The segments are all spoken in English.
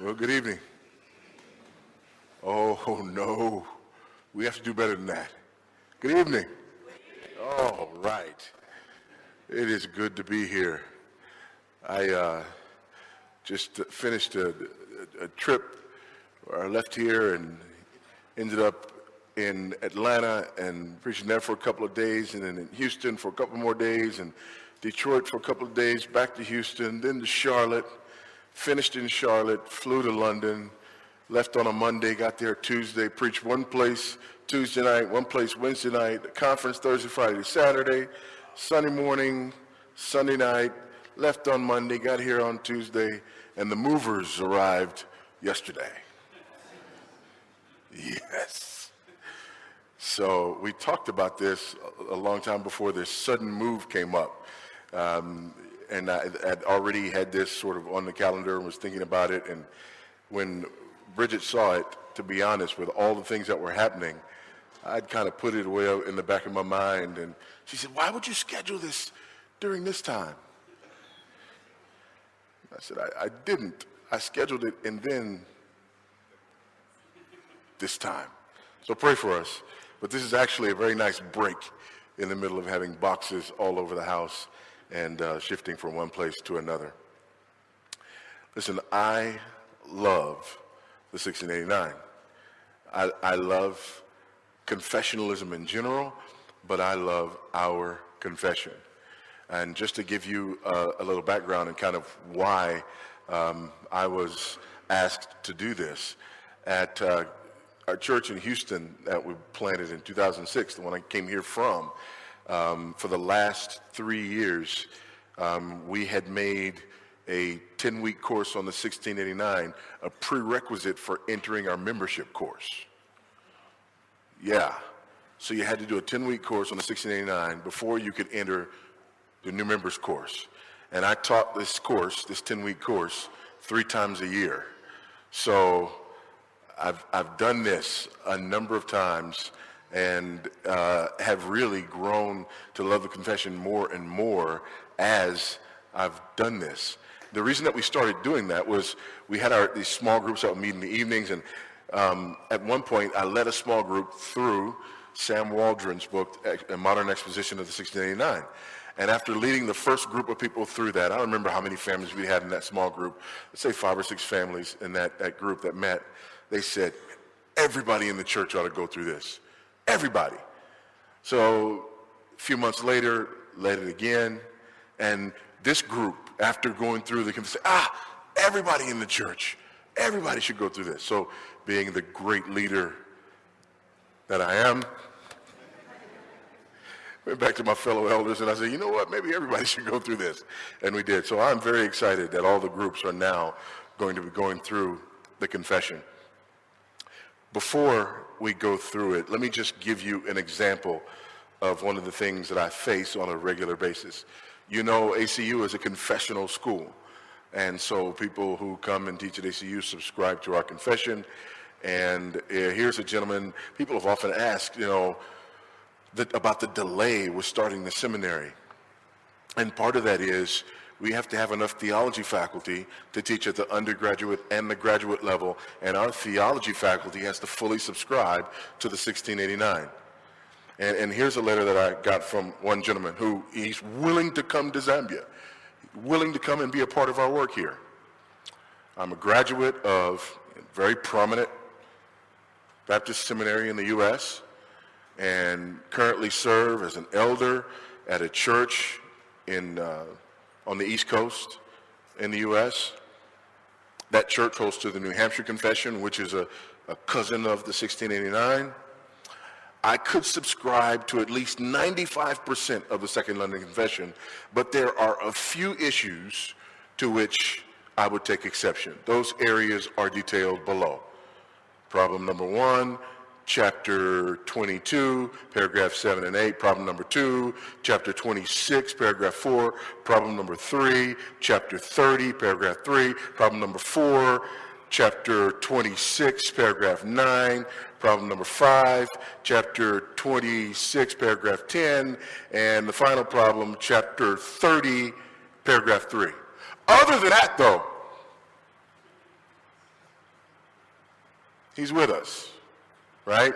Well, good evening. Oh, no. We have to do better than that. Good evening. All right. It is good to be here. I uh, just finished a, a, a trip where I left here and ended up in Atlanta and preaching there for a couple of days and then in Houston for a couple more days and Detroit for a couple of days, back to Houston, then to Charlotte, finished in Charlotte, flew to London, left on a Monday, got there Tuesday, preached one place Tuesday night, one place Wednesday night, conference Thursday, Friday, Saturday, Sunday morning, Sunday night, left on Monday, got here on Tuesday, and the movers arrived yesterday. Yes. So we talked about this a long time before this sudden move came up. Um, and I had already had this sort of on the calendar and was thinking about it. And when Bridget saw it, to be honest, with all the things that were happening, I'd kind of put it away in the back of my mind. And she said, why would you schedule this during this time? I said, I, I didn't. I scheduled it and then this time. So pray for us. But this is actually a very nice break in the middle of having boxes all over the house and uh, shifting from one place to another. Listen, I love the 1689. I, I love confessionalism in general, but I love our confession. And just to give you a, a little background and kind of why um, I was asked to do this, at uh, our church in Houston that we planted in 2006, the one I came here from, um, for the last three years, um, we had made a 10-week course on the 1689 a prerequisite for entering our membership course. Yeah. So you had to do a 10-week course on the 1689 before you could enter the new members course. And I taught this course, this 10-week course, three times a year. So I've, I've done this a number of times and uh, have really grown to love the confession more and more as I've done this. The reason that we started doing that was we had our, these small groups that would meet in the evenings, and um, at one point I led a small group through Sam Waldron's book, A Modern Exposition of the 1689. And after leading the first group of people through that, I don't remember how many families we had in that small group, let's say five or six families in that, that group that met, they said, everybody in the church ought to go through this. Everybody. So a few months later, led it again. And this group, after going through the, say, ah, everybody in the church, everybody should go through this. So being the great leader that I am, went back to my fellow elders and I said, you know what, maybe everybody should go through this. And we did. So I'm very excited that all the groups are now going to be going through the confession. Before we go through it, let me just give you an example of one of the things that I face on a regular basis. You know, ACU is a confessional school. And so people who come and teach at ACU subscribe to our confession. And uh, here's a gentleman, people have often asked, you know, that, about the delay with starting the seminary. And part of that is we have to have enough theology faculty to teach at the undergraduate and the graduate level, and our theology faculty has to fully subscribe to the 1689. And, and here's a letter that I got from one gentleman who he's willing to come to Zambia, willing to come and be a part of our work here. I'm a graduate of a very prominent Baptist seminary in the U.S. and currently serve as an elder at a church in uh, on the East Coast in the U.S. That church holds to the New Hampshire Confession, which is a, a cousin of the 1689. I could subscribe to at least 95% of the Second London Confession, but there are a few issues to which I would take exception. Those areas are detailed below. Problem number one, chapter 22, paragraph 7 and 8, problem number 2, chapter 26, paragraph 4, problem number 3, chapter 30, paragraph 3, problem number 4, chapter 26, paragraph 9, problem number 5, chapter 26, paragraph 10, and the final problem, chapter 30, paragraph 3. Other than that, though, He's with us, right?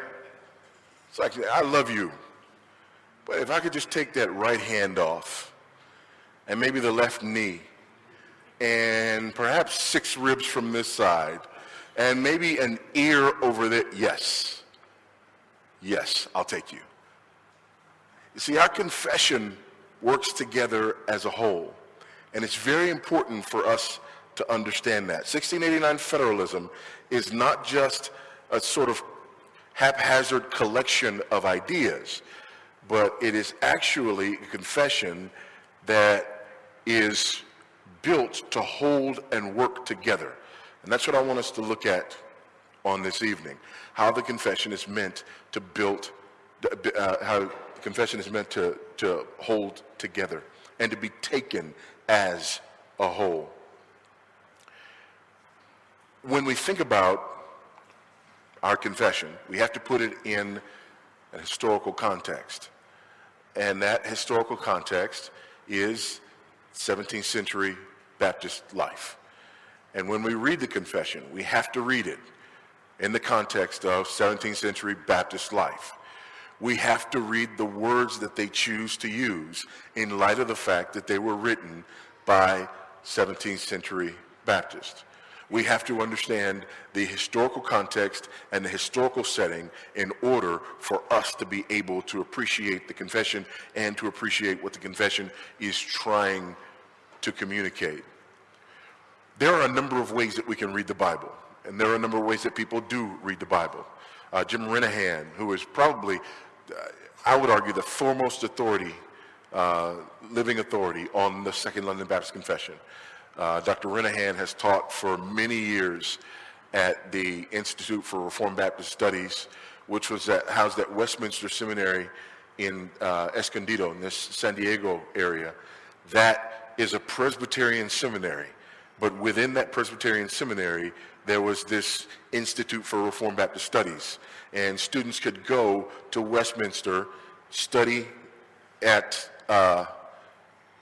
It's like, I love you. But if I could just take that right hand off and maybe the left knee and perhaps six ribs from this side and maybe an ear over there, yes. Yes, I'll take you. You see, our confession works together as a whole. And it's very important for us to understand that. 1689 federalism is not just a sort of haphazard collection of ideas, but it is actually a confession that is built to hold and work together. And that's what I want us to look at on this evening, how the confession is meant to build, uh, how the confession is meant to, to hold together and to be taken as a whole. When we think about our confession, we have to put it in a historical context. And that historical context is 17th century Baptist life. And when we read the confession, we have to read it in the context of 17th century Baptist life. We have to read the words that they choose to use in light of the fact that they were written by 17th century Baptists we have to understand the historical context and the historical setting in order for us to be able to appreciate the confession and to appreciate what the confession is trying to communicate. There are a number of ways that we can read the Bible, and there are a number of ways that people do read the Bible. Uh, Jim Renihan, who is probably, uh, I would argue, the foremost authority, uh, living authority on the Second London Baptist Confession, uh, Dr. Renihan has taught for many years at the Institute for Reformed Baptist Studies, which was at, housed at Westminster Seminary in uh, Escondido, in this San Diego area. That is a Presbyterian seminary. But within that Presbyterian seminary, there was this Institute for Reformed Baptist Studies. And students could go to Westminster, study at uh,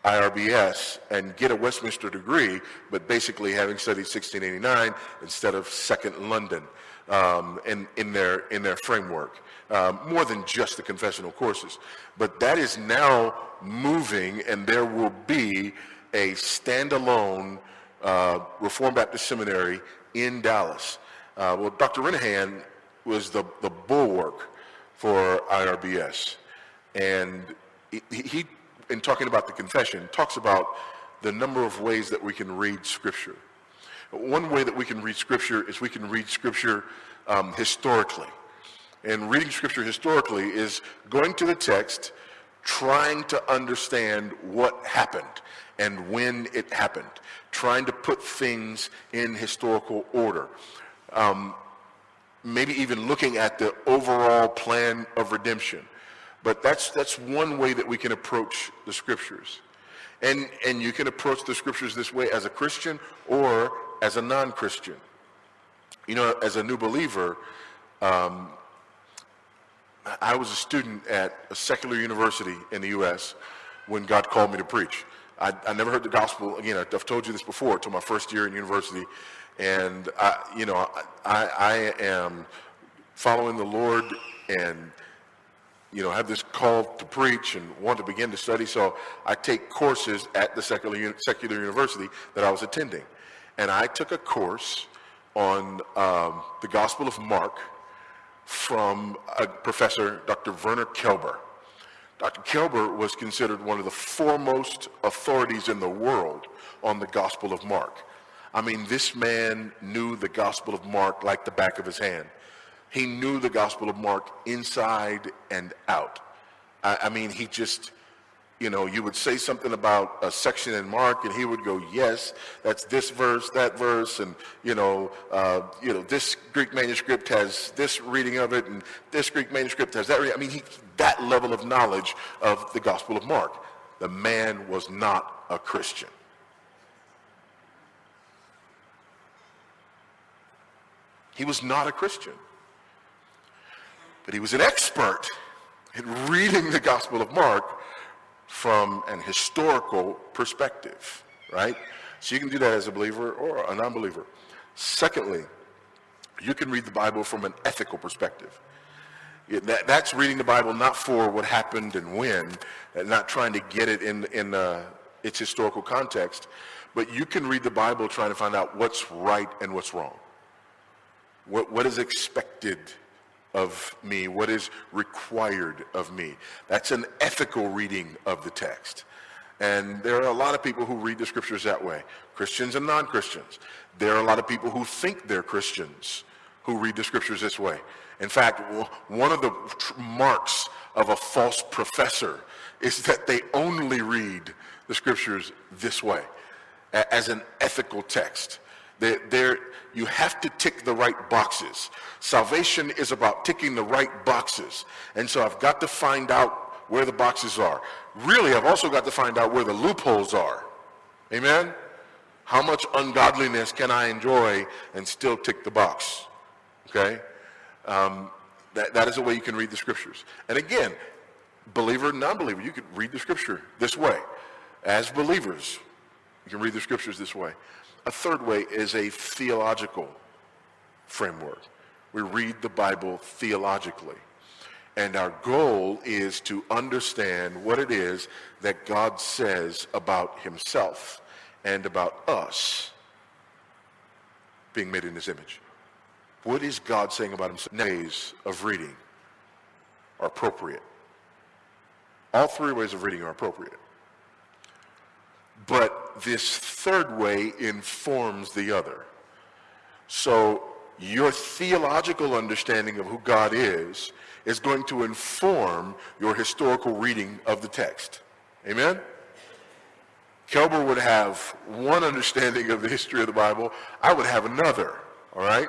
IRBS and get a Westminster degree, but basically having studied 1689 instead of Second London um, in, in, their, in their framework. Um, more than just the confessional courses. But that is now moving, and there will be a standalone uh, Reformed Baptist Seminary in Dallas. Uh, well, Dr. Renihan was the, the bulwark for IRBS. And he, he in talking about the confession, talks about the number of ways that we can read Scripture. One way that we can read Scripture is we can read Scripture um, historically. And reading Scripture historically is going to the text, trying to understand what happened and when it happened, trying to put things in historical order. Um, maybe even looking at the overall plan of redemption. But that's, that's one way that we can approach the scriptures. And, and you can approach the scriptures this way as a Christian or as a non-Christian. You know, as a new believer, um, I was a student at a secular university in the U.S. when God called me to preach. I, I never heard the gospel, again, I've told you this before, until my first year in university. And, I, you know, I, I am following the Lord and you know, have this call to preach and want to begin to study. So I take courses at the secular, secular university that I was attending. And I took a course on um, the Gospel of Mark from a professor, Dr. Werner Kelber. Dr. Kelber was considered one of the foremost authorities in the world on the Gospel of Mark. I mean, this man knew the Gospel of Mark like the back of his hand. He knew the Gospel of Mark inside and out. I, I mean, he just, you know, you would say something about a section in Mark, and he would go, "Yes, that's this verse, that verse, and you know, uh, you know, this Greek manuscript has this reading of it, and this Greek manuscript has that." I mean, he, that level of knowledge of the Gospel of Mark. The man was not a Christian. He was not a Christian. He was an expert in reading the Gospel of Mark from an historical perspective, right? So you can do that as a believer or a non-believer. Secondly, You can read the Bible from an ethical perspective. That, that's reading the Bible not for what happened and when, and not trying to get it in, in uh, its historical context, but you can read the Bible trying to find out what's right and what's wrong. What, what is expected of me? What is required of me? That's an ethical reading of the text. And there are a lot of people who read the scriptures that way, Christians and non-Christians. There are a lot of people who think they're Christians who read the scriptures this way. In fact, one of the marks of a false professor is that they only read the scriptures this way, as an ethical text. They're, they're, you have to tick the right boxes. Salvation is about ticking the right boxes. And so I've got to find out where the boxes are. Really, I've also got to find out where the loopholes are. Amen? How much ungodliness can I enjoy and still tick the box? Okay? Um, that, that is a way you can read the scriptures. And again, believer, non-believer, you can read the scripture this way. As believers, you can read the scriptures this way. A third way is a theological framework. We read the Bible theologically. And our goal is to understand what it is that God says about himself and about us being made in his image. What is God saying about himself? Ways of reading are appropriate. All three ways of reading are appropriate. But this third way informs the other. So your theological understanding of who God is is going to inform your historical reading of the text. Amen? Kelber would have one understanding of the history of the Bible. I would have another, all right?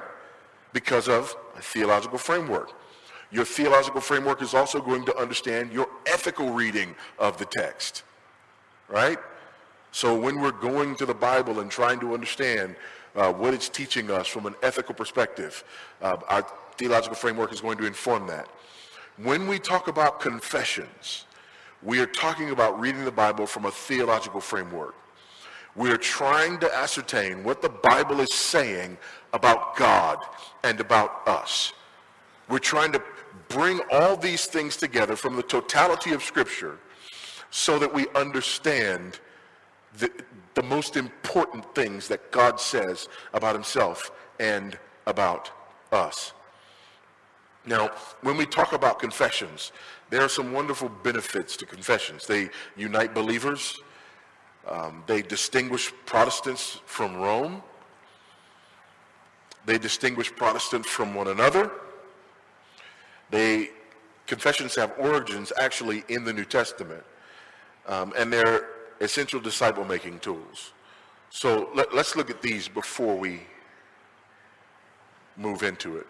Because of a theological framework. Your theological framework is also going to understand your ethical reading of the text, right? So when we're going to the Bible and trying to understand uh, what it's teaching us from an ethical perspective, uh, our theological framework is going to inform that. When we talk about confessions, we are talking about reading the Bible from a theological framework. We are trying to ascertain what the Bible is saying about God and about us. We're trying to bring all these things together from the totality of Scripture so that we understand the, the most important things that God says about himself and about us. Now, when we talk about confessions, there are some wonderful benefits to confessions. They unite believers. Um, they distinguish Protestants from Rome. They distinguish Protestants from one another. They, confessions have origins actually in the New Testament. Um, and they're essential disciple making tools. So let, us look at these before we move into it.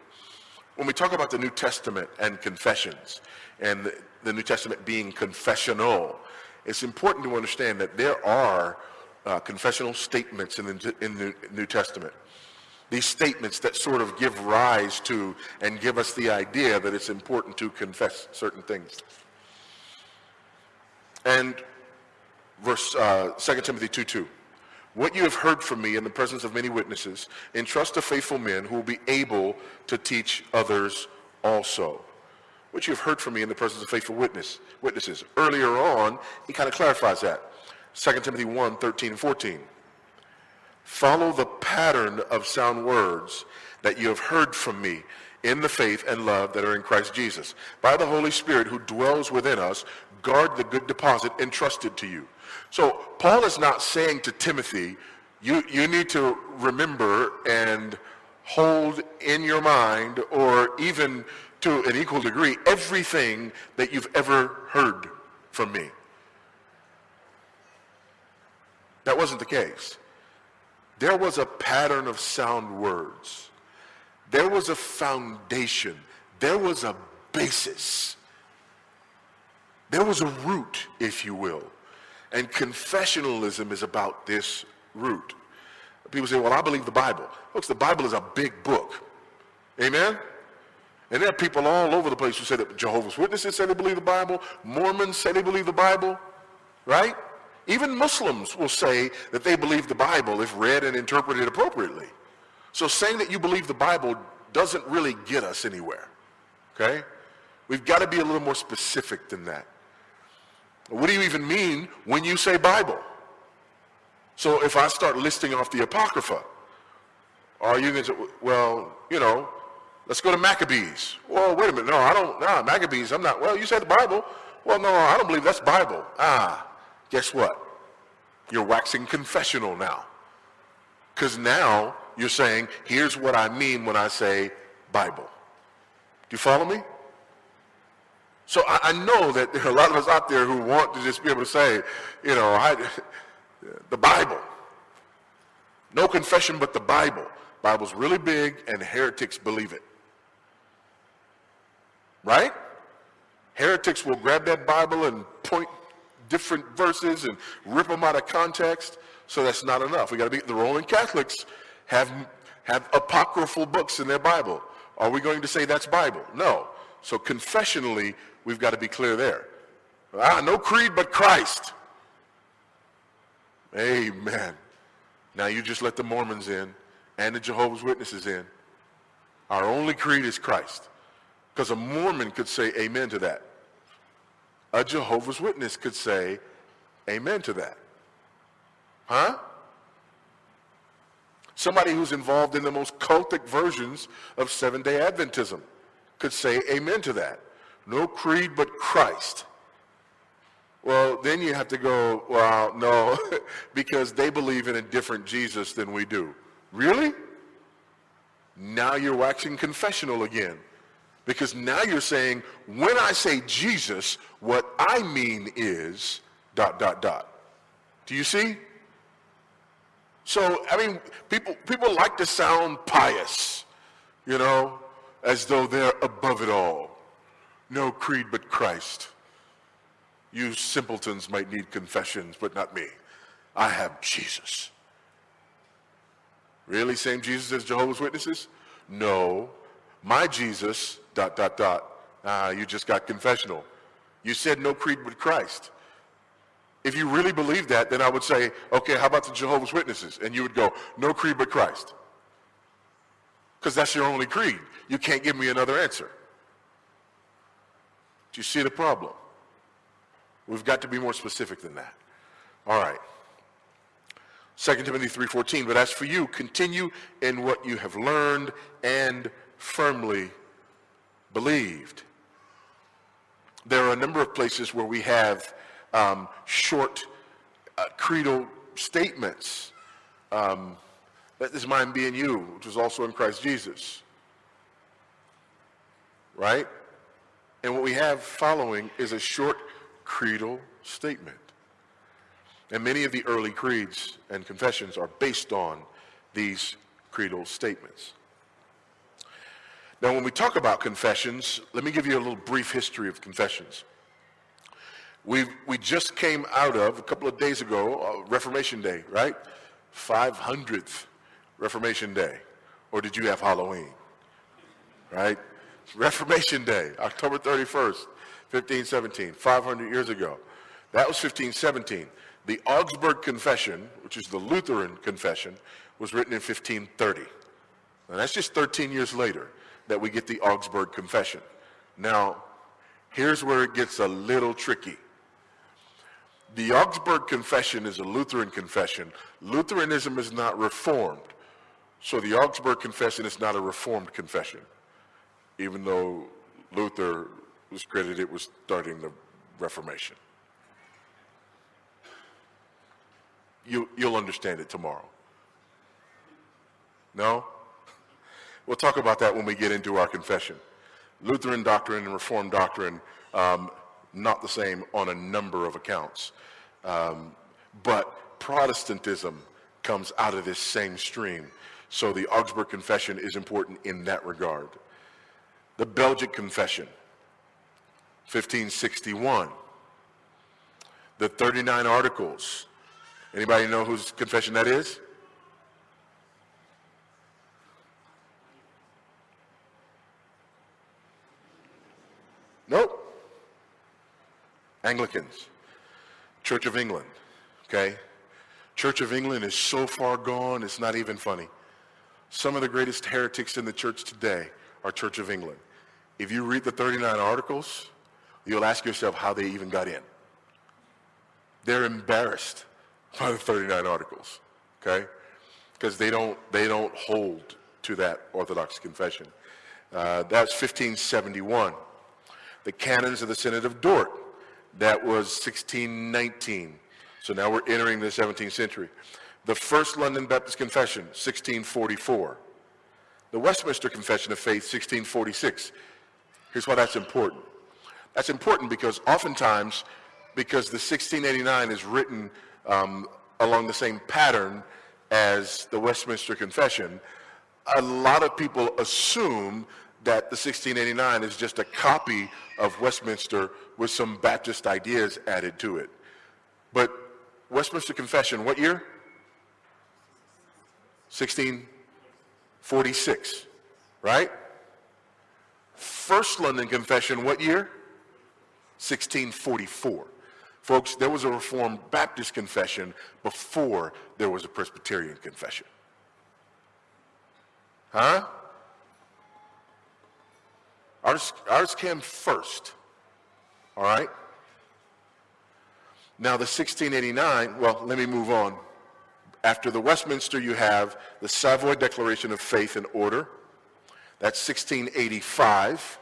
When we talk about the New Testament and confessions, and the, the New Testament being confessional, it's important to understand that there are uh, confessional statements in the, in the New Testament. These statements that sort of give rise to and give us the idea that it's important to confess certain things. And verse uh, 2 Timothy 2 2. What you have heard from me in the presence of many witnesses, entrust to faithful men who will be able to teach others also. What you have heard from me in the presence of faithful witness, witnesses. Earlier on, he kind of clarifies that. 2 Timothy 1 13 and 14. Follow the pattern of sound words that you have heard from me in the faith and love that are in Christ Jesus. By the Holy Spirit who dwells within us, guard the good deposit entrusted to you. So Paul is not saying to Timothy, you, you need to remember and hold in your mind or even to an equal degree everything that you've ever heard from me. That wasn't the case. There was a pattern of sound words. There was a foundation. There was a basis. There was a root, if you will. And confessionalism is about this root. People say, well, I believe the Bible. Folks, the Bible is a big book. Amen? And there are people all over the place who say that Jehovah's Witnesses say they believe the Bible. Mormons say they believe the Bible. Right? Even Muslims will say that they believe the Bible if read and interpreted appropriately. So saying that you believe the Bible doesn't really get us anywhere. Okay? We've got to be a little more specific than that. What do you even mean when you say Bible? So if I start listing off the Apocrypha, are you going to say, well, you know, let's go to Maccabees. Well, wait a minute. No, I don't, nah, Maccabees, I'm not, well, you said the Bible. Well, no, I don't believe that's Bible. Ah, guess what? You're waxing confessional now. Because now you're saying, here's what I mean when I say Bible. Do you follow me? So I, I, know that there are a lot of us out there who want to just be able to say, you know, I, the Bible. No confession but the Bible. Bible's really big and heretics believe it. Right? Heretics will grab that Bible and point different verses and rip them out of context. So that's not enough. We got to be the Roman Catholics have have apocryphal books in their Bible. Are we going to say that's Bible? No. So confessionally, we've got to be clear there. Ah, no creed but Christ. Amen. Now you just let the Mormons in and the Jehovah's Witnesses in. Our only creed is Christ. Because a Mormon could say amen to that. A Jehovah's Witness could say amen to that. Huh? Somebody who's involved in the most cultic versions of Seventh-day Adventism could say amen to that. No creed but Christ. Well, then you have to go, well, no, because they believe in a different Jesus than we do. Really? Now you're waxing confessional again. Because now you're saying, when I say Jesus, what I mean is dot, dot, dot. Do you see? So, I mean, people, people like to sound pious, you know, as though they're above it all. No creed but Christ. You simpletons might need confessions, but not me. I have Jesus. Really? Same Jesus as Jehovah's Witnesses? No. My Jesus, dot, dot, dot. Ah, you just got confessional. You said no creed but Christ. If you really believe that, then I would say, okay, how about the Jehovah's Witnesses? And you would go, no creed but Christ. Because that's your only creed. You can't give me another answer. Do you see the problem? We've got to be more specific than that. All right. 2 Timothy 3.14, but as for you, continue in what you have learned and firmly believed. There are a number of places where we have um, short uh, creedal statements. Um, let this mind be in you, which is also in Christ Jesus. Right? And what we have following is a short creedal statement. And many of the early creeds and confessions are based on these creedal statements. Now, when we talk about confessions, let me give you a little brief history of confessions. We, we just came out of, a couple of days ago, uh, Reformation Day, right? 500th Reformation Day. Or did you have Halloween? Right? Reformation Day, October 31st, 1517, 500 years ago. That was 1517. The Augsburg Confession, which is the Lutheran confession, was written in 1530. And that's just 13 years later that we get the Augsburg Confession. Now, here's where it gets a little tricky. The Augsburg Confession is a Lutheran confession. Lutheranism is not reformed. So the Augsburg Confession is not a reformed confession, even though Luther was credited with starting the Reformation. You, you'll understand it tomorrow. No? We'll talk about that when we get into our confession. Lutheran doctrine and Reformed doctrine um, not the same on a number of accounts. Um, but Protestantism comes out of this same stream. So the Augsburg Confession is important in that regard. The Belgic Confession, 1561. The 39 Articles. Anybody know whose confession that is? Nope. Anglicans, Church of England, okay? Church of England is so far gone, it's not even funny. Some of the greatest heretics in the church today are Church of England. If you read the 39 articles, you'll ask yourself how they even got in. They're embarrassed by the 39 articles, okay? Because they don't, they don't hold to that Orthodox confession. Uh, that's 1571. The canons of the Synod of Dort, that was 1619. So now we're entering the 17th century. The First London Baptist Confession, 1644. The Westminster Confession of Faith, 1646. Here's why that's important. That's important because oftentimes, because the 1689 is written um, along the same pattern as the Westminster Confession, a lot of people assume that the 1689 is just a copy of Westminster with some Baptist ideas added to it. But Westminster Confession, what year? 1646, right? First London Confession, what year? 1644. Folks, there was a Reformed Baptist confession before there was a Presbyterian confession. Huh? Ours, ours came first, all right? Now, the 1689, well, let me move on. After the Westminster, you have the Savoy Declaration of Faith and Order. That's 1685.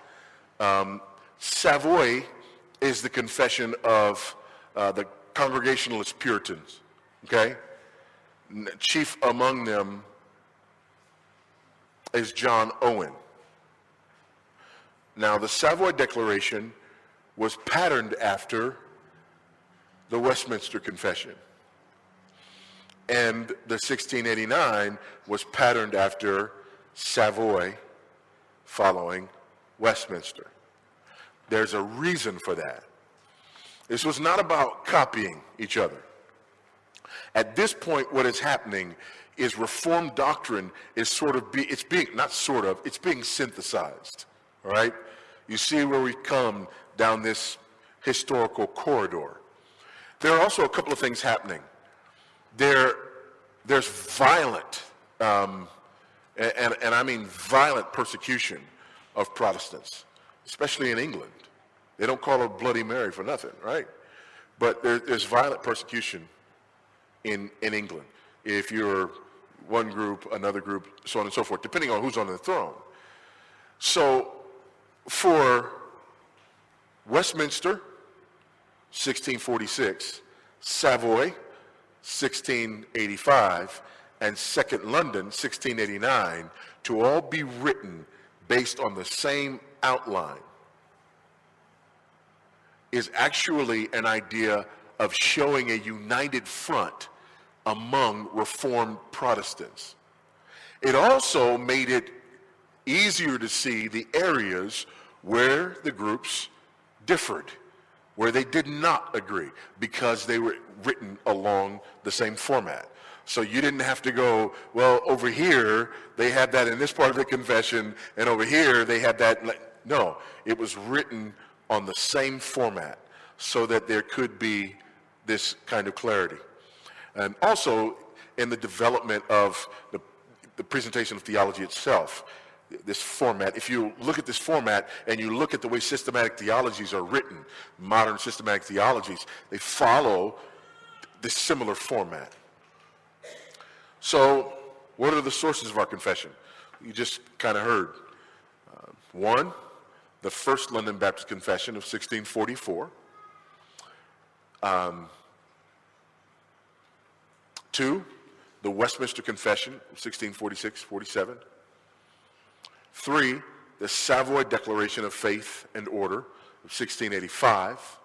Um, Savoy is the confession of uh, the Congregationalist Puritans, okay? Chief among them is John Owen. Now, the Savoy Declaration was patterned after the Westminster Confession. And the 1689 was patterned after Savoy following Westminster. There's a reason for that. This was not about copying each other. At this point, what is happening is Reformed doctrine is sort of, be, it's being, not sort of, it's being synthesized, all right? You see where we come down this historical corridor. There are also a couple of things happening. There, there's violent, um, and, and I mean violent persecution of Protestants, especially in England. They don't call her Bloody Mary for nothing, right? But there, there's violent persecution in, in England. If you're one group, another group, so on and so forth, depending on who's on the throne. So for Westminster, 1646, Savoy, 1685, and Second London, 1689, to all be written based on the same outline is actually an idea of showing a united front among Reformed Protestants. It also made it easier to see the areas where the groups differed, where they did not agree, because they were written along the same format. So you didn't have to go, well, over here, they had that in this part of the confession, and over here, they had that. No, it was written on the same format so that there could be this kind of clarity. And also, in the development of the, the presentation of theology itself, this format, if you look at this format and you look at the way systematic theologies are written, modern systematic theologies, they follow this similar format. So, what are the sources of our confession? You just kind of heard. Uh, one, the First London Baptist Confession of 1644. Um, two, the Westminster Confession of 1646 47. Three, the Savoy Declaration of Faith and Order of 1685.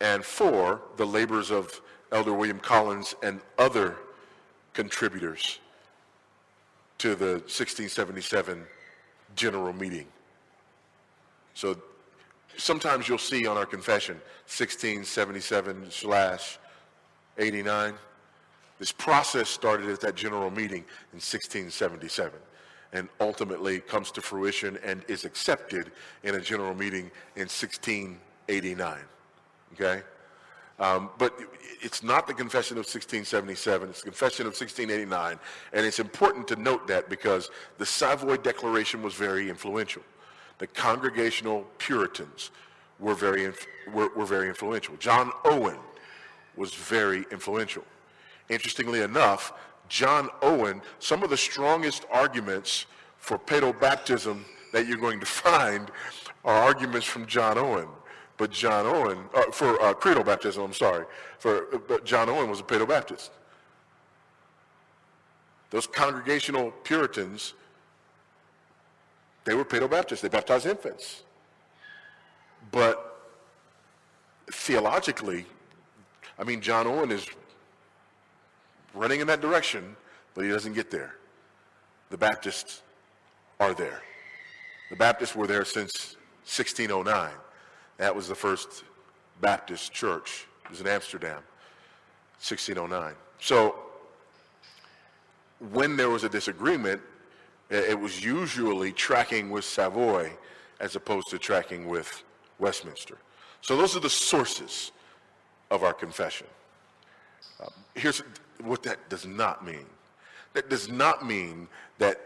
And four, the labors of Elder William Collins and other contributors to the 1677 General Meeting. So sometimes you'll see on our confession 1677 slash 89. This process started at that general meeting in 1677 and ultimately comes to fruition and is accepted in a general meeting in 1689. Okay? Um, but it's not the Confession of 1677, it's the Confession of 1689, and it's important to note that because the Savoy Declaration was very influential. The Congregational Puritans were very, were, were very influential. John Owen was very influential. Interestingly enough, John Owen, some of the strongest arguments for pedobaptism that you're going to find are arguments from John Owen. But John Owen, uh, for uh, credo baptism, I'm sorry, for, but John Owen was a pedobaptist. Those congregational Puritans, they were pedobaptists. They baptized infants. But theologically, I mean, John Owen is running in that direction, but he doesn't get there. The Baptists are there. The Baptists were there since 1609. That was the first Baptist church. It was in Amsterdam, 1609. So when there was a disagreement, it was usually tracking with Savoy as opposed to tracking with Westminster. So those are the sources of our confession. Um, here's what that does not mean. That does not mean that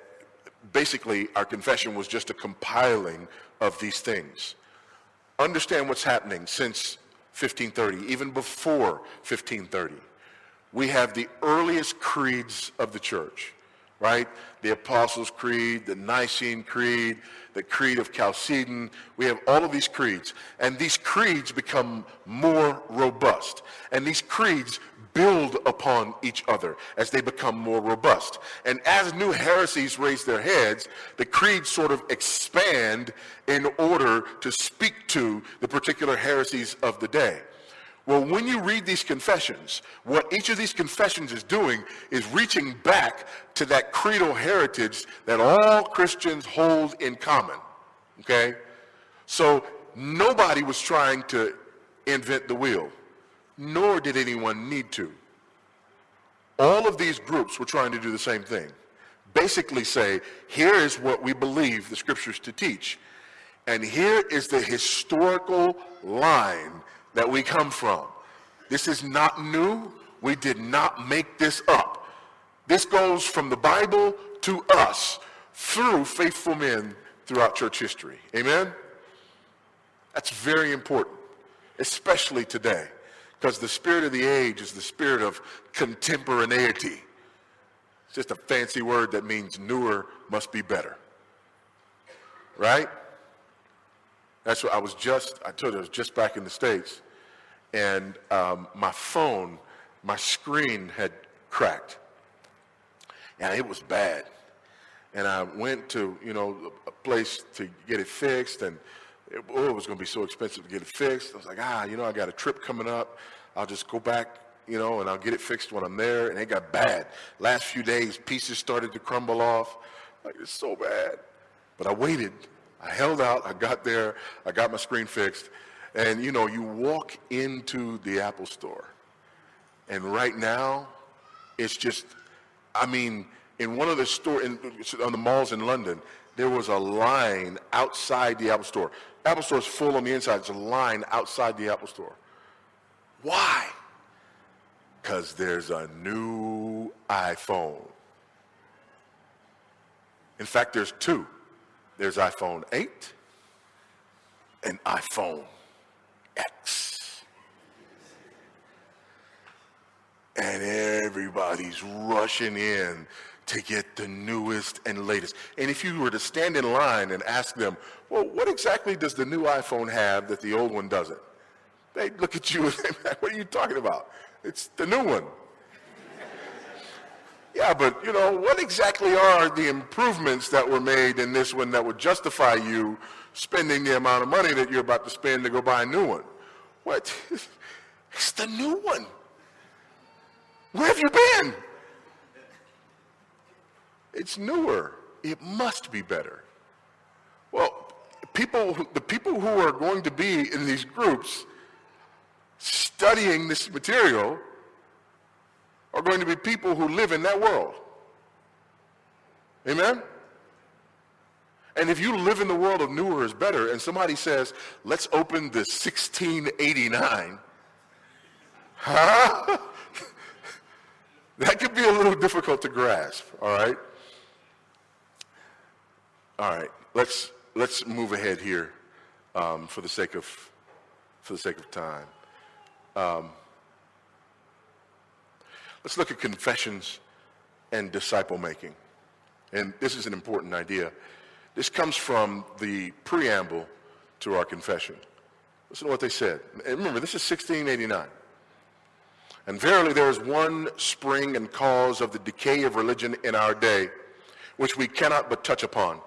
basically our confession was just a compiling of these things. Understand what's happening since 1530, even before 1530. We have the earliest creeds of the church, right? The Apostles' Creed, the Nicene Creed, the Creed of Chalcedon. We have all of these creeds. And these creeds become more robust. And these creeds build upon each other as they become more robust. And as new heresies raise their heads, the creeds sort of expand in order to speak to the particular heresies of the day. Well, when you read these confessions, what each of these confessions is doing is reaching back to that creedal heritage that all Christians hold in common. Okay? So nobody was trying to invent the wheel nor did anyone need to. All of these groups were trying to do the same thing. Basically say, here is what we believe the scriptures to teach. And here is the historical line that we come from. This is not new. We did not make this up. This goes from the Bible to us through faithful men throughout church history. Amen? That's very important, especially today. Because the spirit of the age is the spirit of contemporaneity. It's just a fancy word that means newer must be better. Right? That's what I was just, I told you I was just back in the States. And um, my phone, my screen had cracked. And it was bad. And I went to, you know, a place to get it fixed and it, oh, it was going to be so expensive to get it fixed. I was like, ah, you know, I got a trip coming up. I'll just go back, you know, and I'll get it fixed when I'm there. And it got bad. Last few days, pieces started to crumble off. Like, it's so bad. But I waited. I held out. I got there. I got my screen fixed. And, you know, you walk into the Apple store. And right now, it's just, I mean, in one of the store, in, on the malls in London, there was a line outside the Apple store. Apple store is full on the inside. It's a line outside the Apple store. Why? Because there's a new iPhone. In fact, there's two. There's iPhone 8 and iPhone X. And everybody's rushing in to get the newest and latest. And if you were to stand in line and ask them, well, what exactly does the new iPhone have that the old one doesn't? They look at you and say, what are you talking about? It's the new one. yeah, but you know, what exactly are the improvements that were made in this one that would justify you spending the amount of money that you're about to spend to go buy a new one? What? It's the new one. Where have you been? It's newer. It must be better. Well, people, the people who are going to be in these groups studying this material are going to be people who live in that world. Amen? And if you live in the world of newer is better, and somebody says, let's open the 1689, Huh? that could be a little difficult to grasp, all right? All right, let's, let's move ahead here um, for, the sake of, for the sake of time. Um, let's look at confessions and disciple making. And this is an important idea. This comes from the preamble to our confession. Listen to what they said. And remember, this is 1689. And verily there is one spring and cause of the decay of religion in our day, which we cannot but touch upon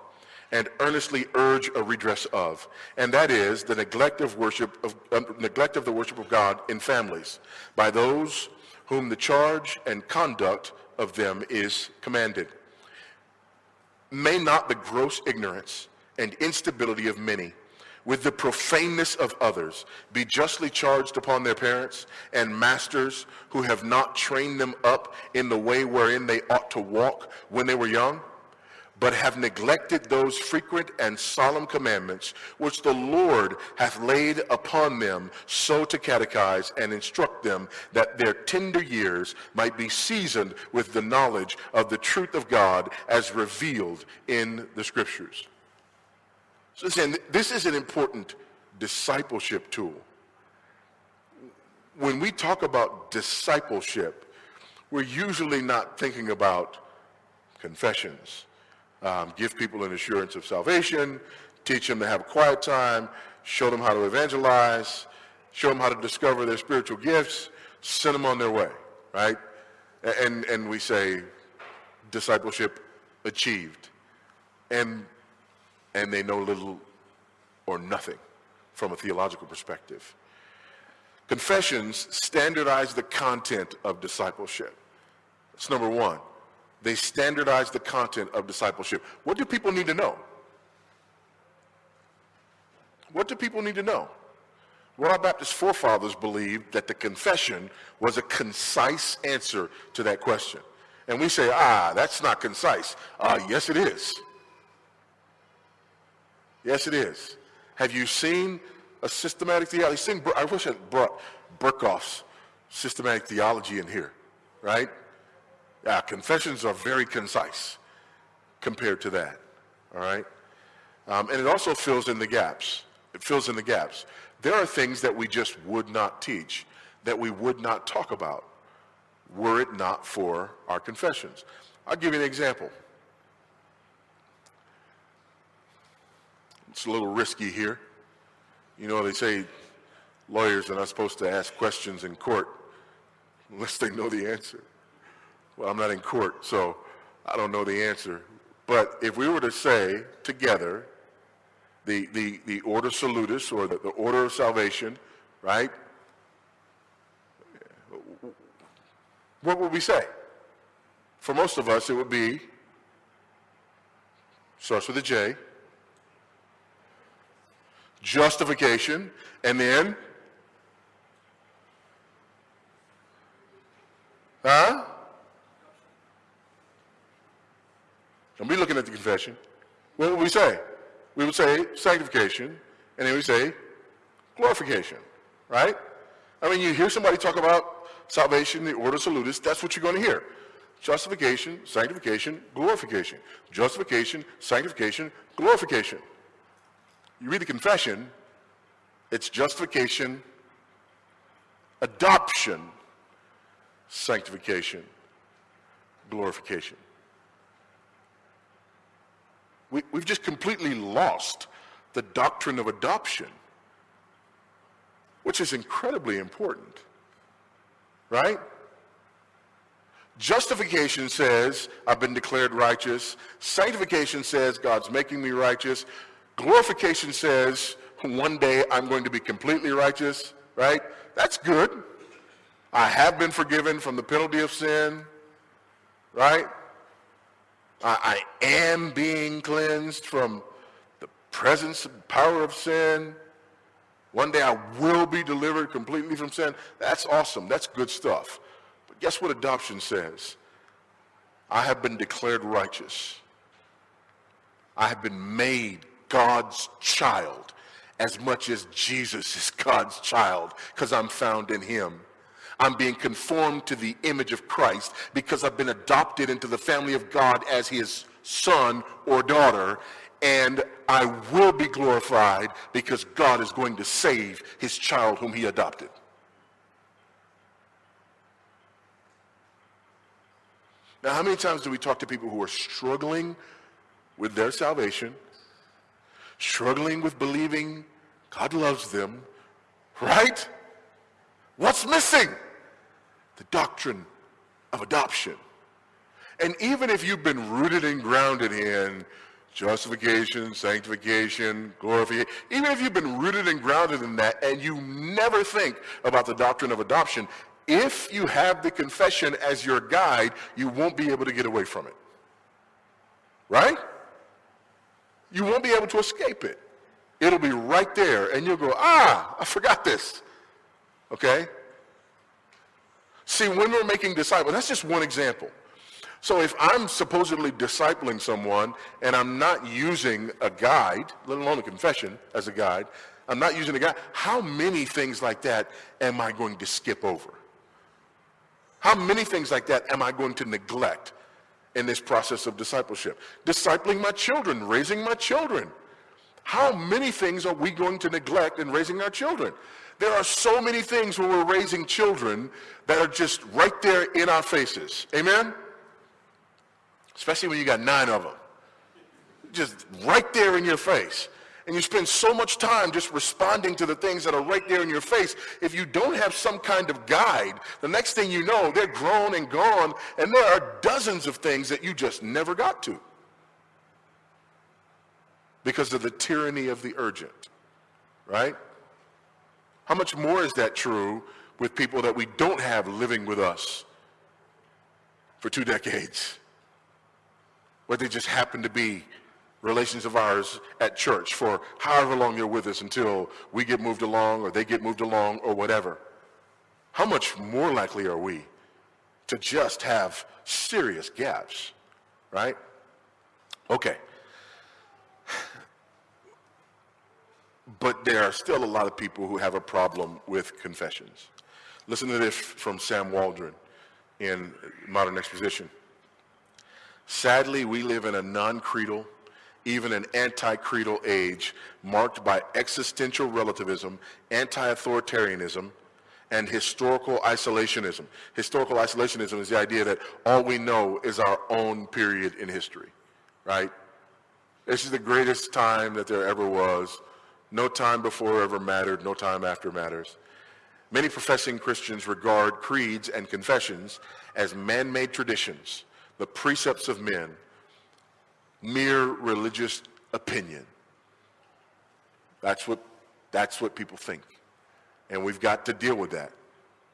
and earnestly urge a redress of, and that is the neglect of worship of uh, neglect of the worship of God in families by those whom the charge and conduct of them is commanded. May not the gross ignorance and instability of many with the profaneness of others be justly charged upon their parents and masters who have not trained them up in the way wherein they ought to walk when they were young? But have neglected those frequent and solemn commandments which the Lord hath laid upon them so to catechize and instruct them that their tender years might be seasoned with the knowledge of the truth of God as revealed in the scriptures. So saying this is an important discipleship tool. When we talk about discipleship, we're usually not thinking about confessions um, give people an assurance of salvation, teach them to have a quiet time, show them how to evangelize, show them how to discover their spiritual gifts, send them on their way, right? And, and we say discipleship achieved. And, and they know little or nothing from a theological perspective. Confessions standardize the content of discipleship. That's number one. They standardize the content of discipleship. What do people need to know? What do people need to know? Well, our Baptist forefathers believed that the confession was a concise answer to that question. And we say, ah, that's not concise. Ah, yes, it is. Yes, it is. Have you seen a systematic theology? I wish I brought Berkhof's systematic theology in here, right? Uh, confessions are very concise compared to that, all right? Um, and it also fills in the gaps. It fills in the gaps. There are things that we just would not teach, that we would not talk about, were it not for our confessions. I'll give you an example. It's a little risky here. You know, they say lawyers are not supposed to ask questions in court unless they know the answer. Well, I'm not in court, so I don't know the answer. But if we were to say together the, the, the ordo salutis or the, the order of salvation, right? What would we say? For most of us, it would be, starts with a J, justification, and then, huh? And we're looking at the confession. What would we say? We would say sanctification, and then we say glorification, right? I mean, you hear somebody talk about salvation, the ordo salutis, that's what you're going to hear. Justification, sanctification, glorification. Justification, sanctification, glorification. You read the confession, it's justification, adoption, sanctification, glorification. We, we've just completely lost the doctrine of adoption, which is incredibly important, right? Justification says, I've been declared righteous. Sanctification says, God's making me righteous. Glorification says, one day I'm going to be completely righteous, right? That's good. I have been forgiven from the penalty of sin, right? I, I am being cleansed from the presence and power of sin. One day I will be delivered completely from sin. That's awesome. That's good stuff. But guess what adoption says? I have been declared righteous. I have been made God's child as much as Jesus is God's child because I'm found in him. I'm being conformed to the image of Christ because I've been adopted into the family of God as his son or daughter. And I will be glorified because God is going to save his child whom he adopted. Now, how many times do we talk to people who are struggling with their salvation, struggling with believing God loves them, right? What's missing? The doctrine of adoption. And even if you've been rooted and grounded in justification, sanctification, glorification, even if you've been rooted and grounded in that and you never think about the doctrine of adoption, if you have the confession as your guide, you won't be able to get away from it. Right? You won't be able to escape it. It'll be right there, and you'll go, ah, I forgot this. Okay? See, when we're making disciples, that's just one example. So if I'm supposedly discipling someone and I'm not using a guide, let alone a confession as a guide, I'm not using a guide, how many things like that am I going to skip over? How many things like that am I going to neglect in this process of discipleship? Discipling my children, raising my children. How many things are we going to neglect in raising our children? There are so many things when we're raising children that are just right there in our faces. Amen? Especially when you got nine of them. Just right there in your face and you spend so much time just responding to the things that are right there in your face, if you don't have some kind of guide, the next thing you know, they're grown and gone, and there are dozens of things that you just never got to because of the tyranny of the urgent, right? How much more is that true with people that we don't have living with us for two decades? Where they just happen to be relations of ours at church for however long they're with us until we get moved along or they get moved along or whatever. How much more likely are we to just have serious gaps, right? Okay. But there are still a lot of people who have a problem with confessions. Listen to this from Sam Waldron in Modern Exposition. Sadly, we live in a non-creedal, even an anti-creedal age marked by existential relativism, anti-authoritarianism, and historical isolationism. Historical isolationism is the idea that all we know is our own period in history, right? This is the greatest time that there ever was. No time before ever mattered, no time after matters. Many professing Christians regard creeds and confessions as man-made traditions, the precepts of men, mere religious opinion. That's what, that's what people think. And we've got to deal with that.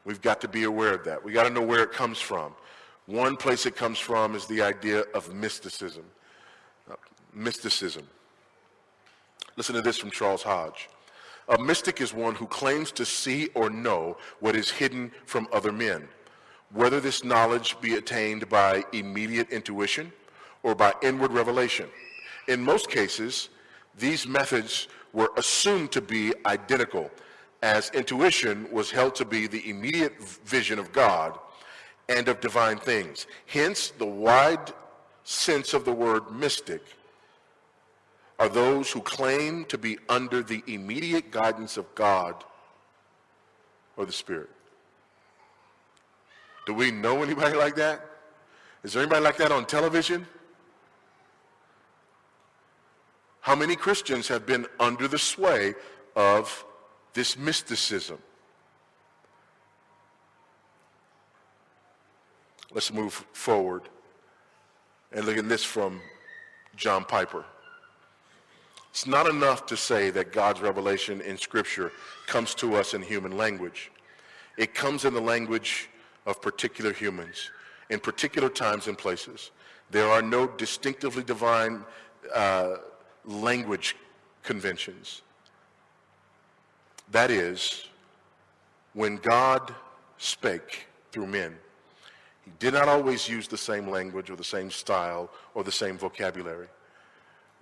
We've got to be aware of that. We've got to know where it comes from. One place it comes from is the idea of mysticism. Uh, mysticism. Listen to this from Charles Hodge. A mystic is one who claims to see or know what is hidden from other men, whether this knowledge be attained by immediate intuition or by inward revelation. In most cases, these methods were assumed to be identical, as intuition was held to be the immediate vision of God and of divine things. Hence, the wide sense of the word mystic are those who claim to be under the immediate guidance of God or the Spirit. Do we know anybody like that? Is there anybody like that on television? How many Christians have been under the sway of this mysticism? Let's move forward and look at this from John Piper. It's not enough to say that God's revelation in Scripture comes to us in human language. It comes in the language of particular humans, in particular times and places. There are no distinctively divine uh, language conventions. That is, when God spake through men, he did not always use the same language or the same style or the same vocabulary.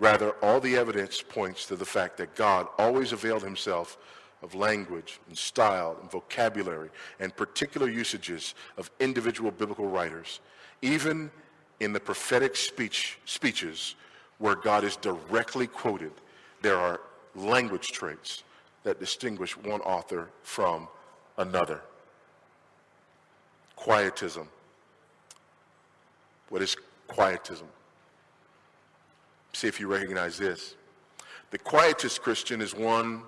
Rather, all the evidence points to the fact that God always availed himself of language and style and vocabulary and particular usages of individual biblical writers, even in the prophetic speech, speeches where God is directly quoted, there are language traits that distinguish one author from another. Quietism. What is quietism? See if you recognize this. The quietist Christian is one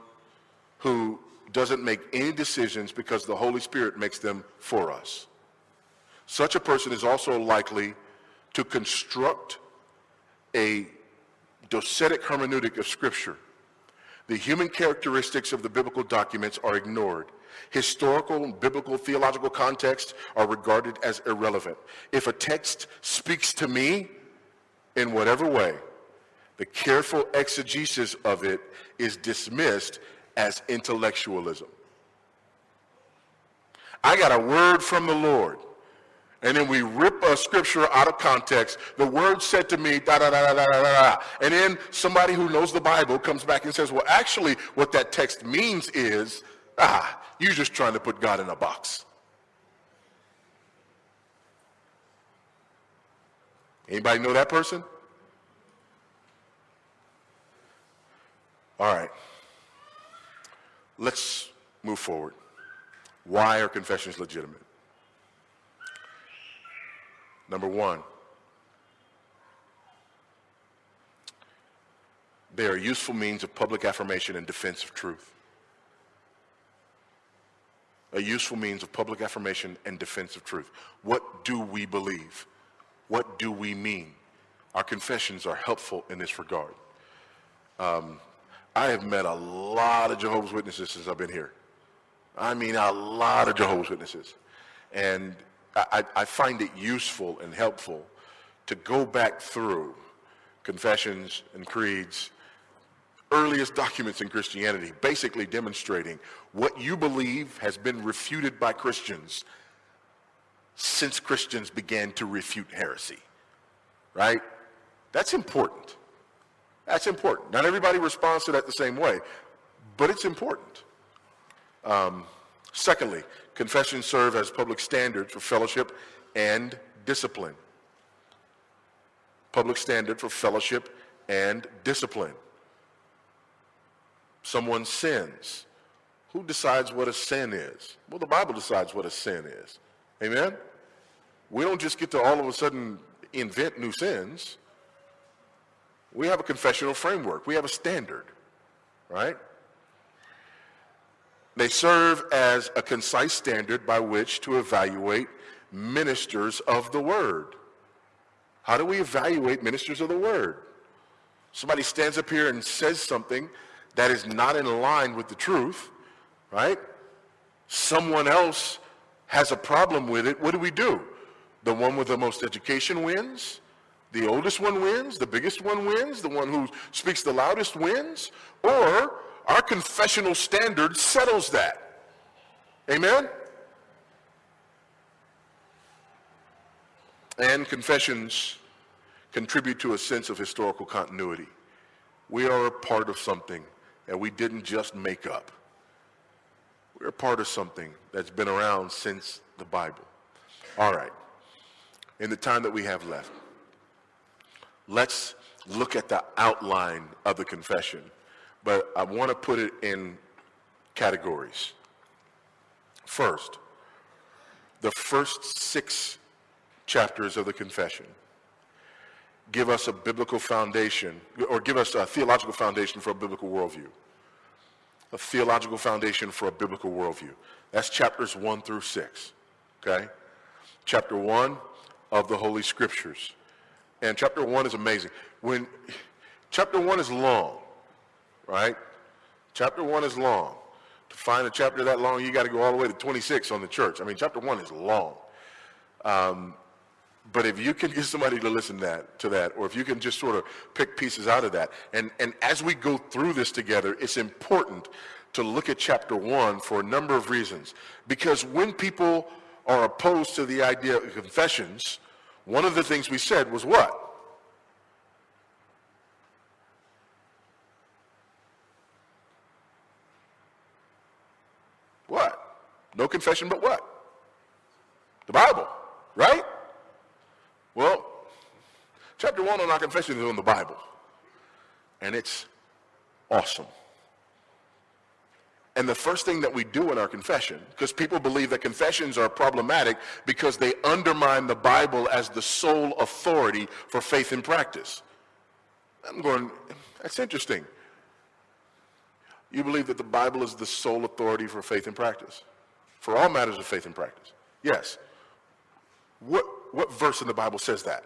who doesn't make any decisions because the Holy Spirit makes them for us. Such a person is also likely to construct a docetic hermeneutic of Scripture. The human characteristics of the biblical documents are ignored. Historical biblical theological contexts are regarded as irrelevant. If a text speaks to me in whatever way, the careful exegesis of it is dismissed as intellectualism. I got a word from the Lord. And then we rip a scripture out of context. The word said to me, da da da da da da da. And then somebody who knows the Bible comes back and says, well, actually, what that text means is, ah, you're just trying to put God in a box. Anybody know that person? All right. Let's move forward. Why are confessions legitimate? Number one, they are useful means of public affirmation and defense of truth. A useful means of public affirmation and defense of truth. What do we believe? What do we mean? Our confessions are helpful in this regard. Um, I have met a lot of Jehovah's Witnesses since I've been here. I mean, a lot of Jehovah's Witnesses. And I, I find it useful and helpful to go back through confessions and creeds, earliest documents in Christianity, basically demonstrating what you believe has been refuted by Christians since Christians began to refute heresy, right? That's important. That's important. Not everybody responds to that the same way, but it's important. Um, secondly, confessions serve as public standards for fellowship and discipline. Public standard for fellowship and discipline. Someone sins. Who decides what a sin is? Well, the Bible decides what a sin is. Amen? We don't just get to all of a sudden invent new sins. We have a confessional framework. We have a standard, right? They serve as a concise standard by which to evaluate ministers of the word. How do we evaluate ministers of the word? Somebody stands up here and says something that is not in line with the truth, right? Someone else has a problem with it. What do we do? The one with the most education wins? The oldest one wins, the biggest one wins, the one who speaks the loudest wins, or our confessional standard settles that. Amen? And confessions contribute to a sense of historical continuity. We are a part of something that we didn't just make up. We're a part of something that's been around since the Bible. All right. In the time that we have left, let's look at the outline of the confession, but I want to put it in categories. First, the first six chapters of the confession give us a biblical foundation, or give us a theological foundation for a biblical worldview. A theological foundation for a biblical worldview. That's chapters one through six, okay? Chapter one of the Holy Scriptures. And chapter one is amazing. When chapter one is long, right? Chapter one is long. To find a chapter that long, you got to go all the way to 26 on the church. I mean, chapter one is long. Um, but if you can get somebody to listen that, to that, or if you can just sort of pick pieces out of that, and, and as we go through this together, it's important to look at chapter one for a number of reasons. Because when people are opposed to the idea of confessions, one of the things we said was what? What? No confession but what? The Bible, right? Well, chapter one on our confession is on the Bible. And it's awesome. And the first thing that we do in our confession, because people believe that confessions are problematic because they undermine the Bible as the sole authority for faith and practice. I'm going, that's interesting. You believe that the Bible is the sole authority for faith and practice, for all matters of faith and practice. Yes. What, what verse in the Bible says that?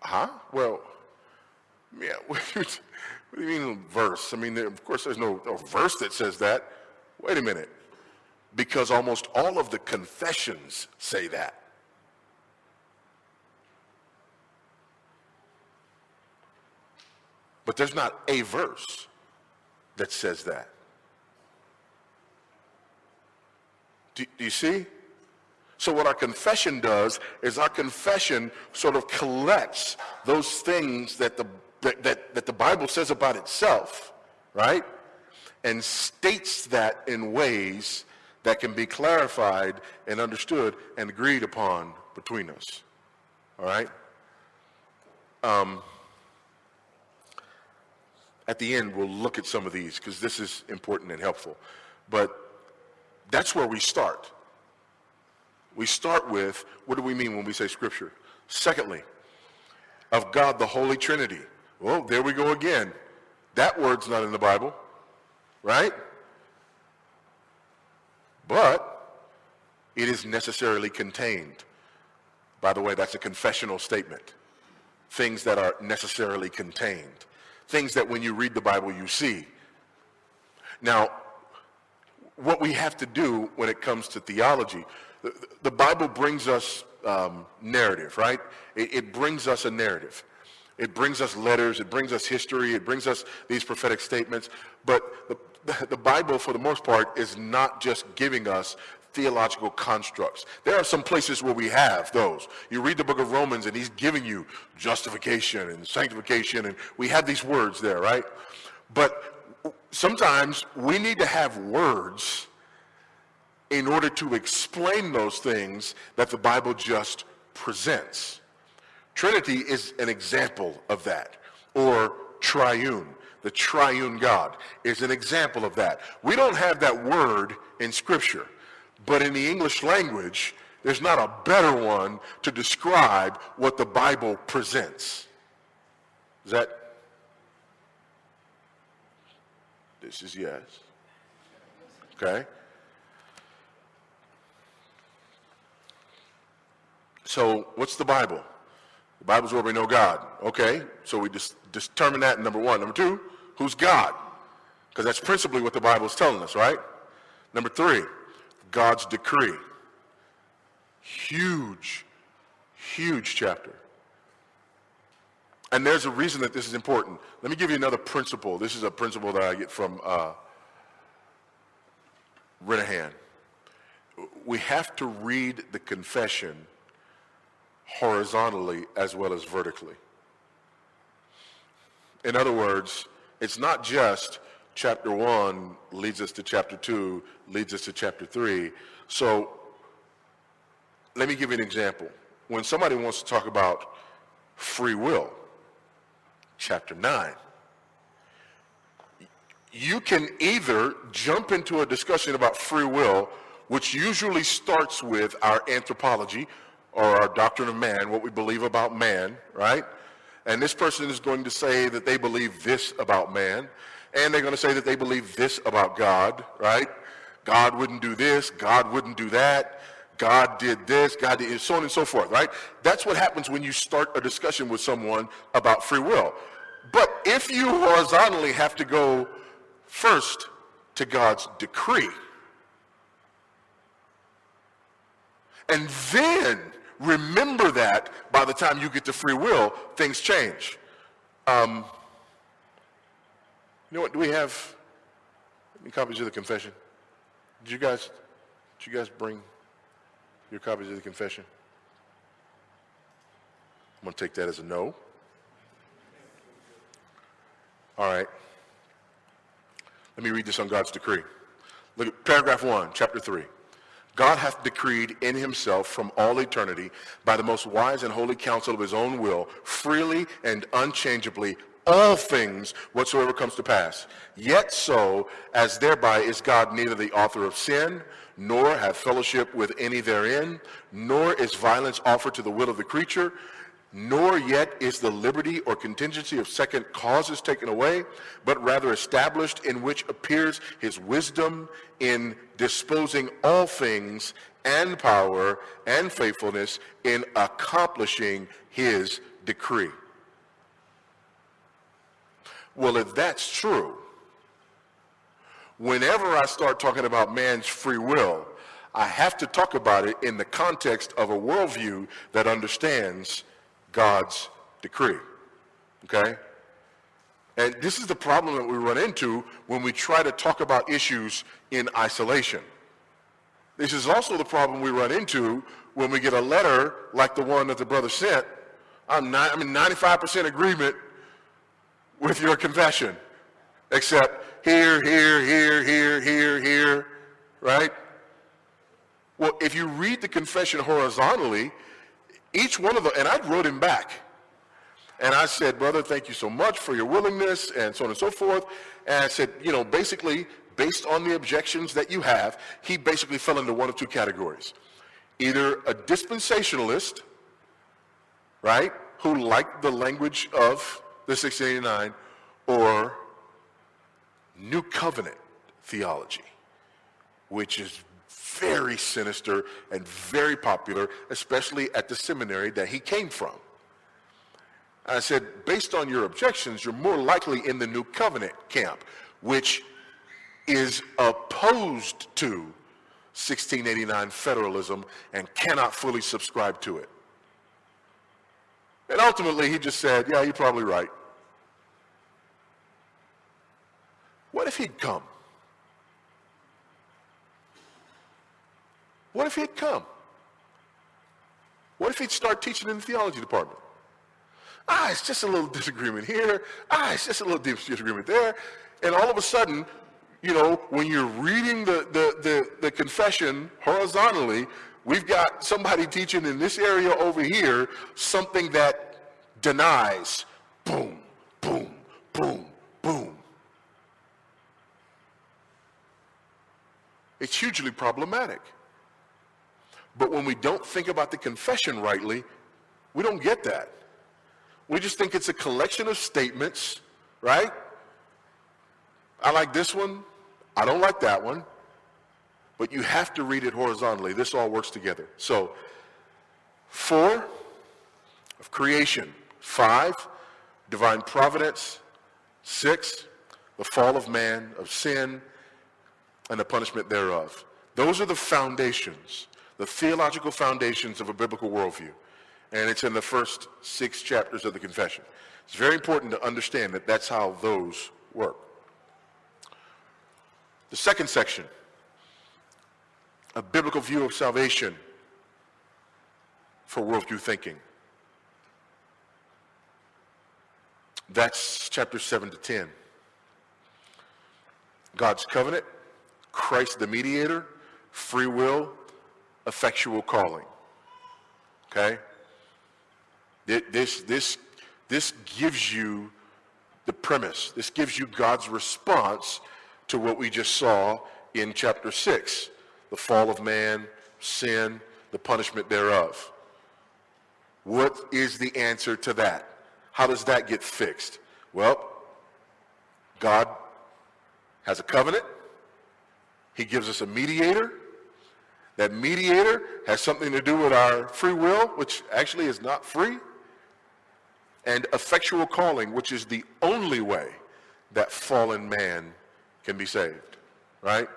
Huh? Well, yeah, what do you mean verse? I mean, of course, there's no, no verse that says that. Wait a minute. Because almost all of the confessions say that. But there's not a verse that says that. Do, do, you see? So what our confession does is our confession sort of collects those things that the that, that, that the Bible says about itself, right? And states that in ways that can be clarified and understood and agreed upon between us. All right? Um, at the end, we'll look at some of these because this is important and helpful. But that's where we start. We start with what do we mean when we say Scripture? Secondly, of God the Holy Trinity. Well, there we go again. That word's not in the Bible, right? But it is necessarily contained. By the way, that's a confessional statement. Things that are necessarily contained. Things that when you read the Bible, you see. Now, what we have to do when it comes to theology, the, the Bible brings us um, narrative, right? It, it brings us a narrative. It brings us letters, it brings us history, it brings us these prophetic statements. But the, the Bible, for the most part, is not just giving us theological constructs. There are some places where we have those. You read the book of Romans and he's giving you justification and sanctification and we have these words there, right? But sometimes we need to have words in order to explain those things that the Bible just presents. Trinity is an example of that, or triune. The triune God is an example of that. We don't have that word in Scripture, but in the English language, there's not a better one to describe what the Bible presents. Is that? This is yes. Okay. So, what's the Bible? The Bible's where we know God. Okay, so we just determine that number one. Number two, who's God? Because that's principally what the Bible is telling us, right? Number three, God's decree. Huge, huge chapter. And there's a reason that this is important. Let me give you another principle. This is a principle that I get from uh, Renihan. We have to read the confession horizontally as well as vertically. In other words, it's not just chapter 1 leads us to chapter 2, leads us to chapter 3. So let me give you an example. When somebody wants to talk about free will, chapter 9, you can either jump into a discussion about free will, which usually starts with our anthropology, or our doctrine of man, what we believe about man, right? And this person is going to say that they believe this about man, and they're going to say that they believe this about God, right? God wouldn't do this, God wouldn't do that, God did this, God did so on and so forth, right? That's what happens when you start a discussion with someone about free will. But if you horizontally have to go first to God's decree, and then remember that by the time you get to free will, things change. Um, you know what? Do we have any copies of the confession? Did you guys, did you guys bring your copies of the confession? I'm going to take that as a no. All right. Let me read this on God's decree. Look at paragraph 1, chapter 3. God hath decreed in himself from all eternity by the most wise and holy counsel of his own will, freely and unchangeably, all things whatsoever comes to pass. Yet so, as thereby is God neither the author of sin, nor hath fellowship with any therein, nor is violence offered to the will of the creature, nor yet is the liberty or contingency of second causes taken away, but rather established in which appears his wisdom in disposing all things and power and faithfulness in accomplishing his decree. Well, if that's true, whenever I start talking about man's free will, I have to talk about it in the context of a worldview that understands God's decree. Okay? And this is the problem that we run into when we try to talk about issues in isolation. This is also the problem we run into when we get a letter like the one that the brother sent. I'm, not, I'm in 95% agreement with your confession, except here, here, here, here, here, here, right? Well, if you read the confession horizontally, each one of them, and I wrote him back. And I said, brother, thank you so much for your willingness and so on and so forth. And I said, you know, basically, based on the objections that you have, he basically fell into one of two categories. Either a dispensationalist, right, who liked the language of the 1689, or New Covenant theology, which is very sinister and very popular, especially at the seminary that he came from. I said, based on your objections, you're more likely in the New Covenant camp, which is opposed to 1689 federalism and cannot fully subscribe to it. And ultimately, he just said, yeah, you're probably right. What if he'd come? What if he'd come? What if he'd start teaching in the theology department? Ah, it's just a little disagreement here. Ah, it's just a little disagreement there. And all of a sudden, you know, when you're reading the, the, the, the confession horizontally, we've got somebody teaching in this area over here something that denies. Boom, boom, boom, boom. It's hugely problematic. But when we don't think about the confession rightly, we don't get that. We just think it's a collection of statements, right? I like this one. I don't like that one. But you have to read it horizontally. This all works together. So, four, of creation. Five, divine providence. Six, the fall of man, of sin, and the punishment thereof. Those are the foundations the theological foundations of a biblical worldview. And it's in the first six chapters of the confession. It's very important to understand that that's how those work. The second section, a biblical view of salvation for worldview thinking. That's chapter 7 to 10. God's covenant, Christ the mediator, free will, effectual calling. Okay? This, this, this gives you the premise. This gives you God's response to what we just saw in chapter 6 the fall of man, sin, the punishment thereof. What is the answer to that? How does that get fixed? Well, God has a covenant. He gives us a mediator. That mediator has something to do with our free will, which actually is not free, and effectual calling, which is the only way that fallen man can be saved, right?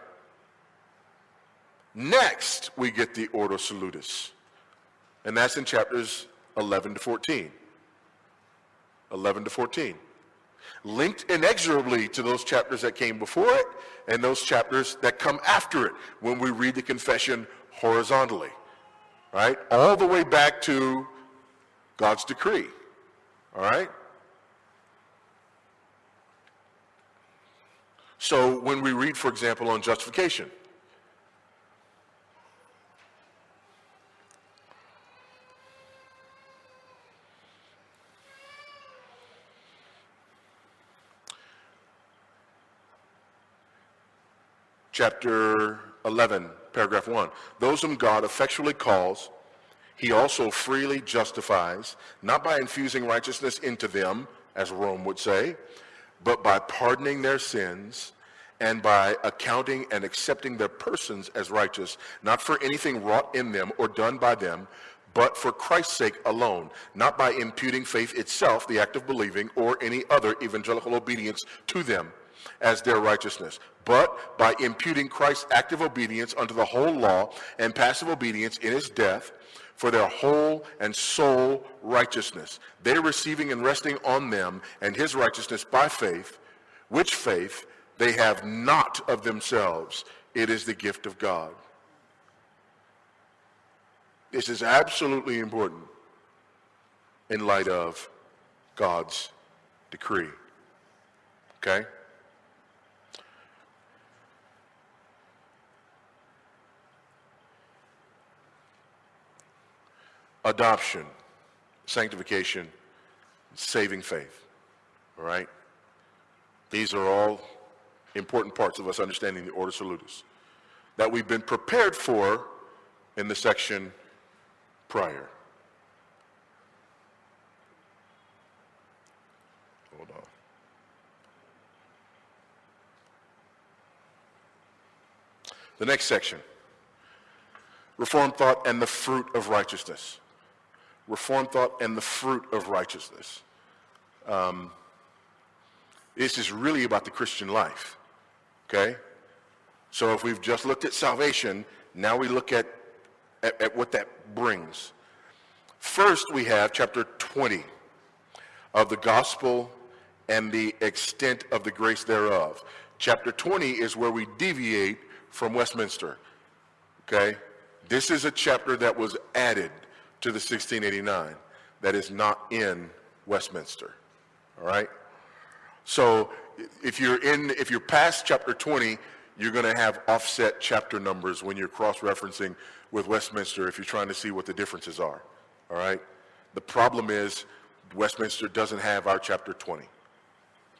Next, we get the Ordo Salutis, and that's in chapters 11 to 14. 11 to 14 linked inexorably to those chapters that came before it and those chapters that come after it when we read the confession horizontally, right? All the way back to God's decree, all right? So when we read, for example, on justification, chapter 11, paragraph 1. Those whom God effectually calls, he also freely justifies, not by infusing righteousness into them, as Rome would say, but by pardoning their sins and by accounting and accepting their persons as righteous, not for anything wrought in them or done by them, but for Christ's sake alone, not by imputing faith itself, the act of believing, or any other evangelical obedience to them as their righteousness, but by imputing Christ's active obedience unto the whole law and passive obedience in his death for their whole and sole righteousness. They receiving and resting on them and his righteousness by faith, which faith they have not of themselves. It is the gift of God. This is absolutely important in light of God's decree. Okay? Adoption, sanctification, saving faith. All right? These are all important parts of us understanding the Ordo Salutis that we've been prepared for in the section prior. Hold on. The next section, Reformed thought and the fruit of righteousness. Reformed thought and the fruit of righteousness. Um, this is really about the Christian life, okay? So if we've just looked at salvation, now we look at, at, at what that brings. First, we have chapter 20 of the gospel and the extent of the grace thereof. Chapter 20 is where we deviate from Westminster, okay? This is a chapter that was added to the 1689 that is not in Westminster. All right? So if you're in, if you're past chapter 20, you're going to have offset chapter numbers when you're cross-referencing with Westminster if you're trying to see what the differences are. All right? The problem is Westminster doesn't have our chapter 20.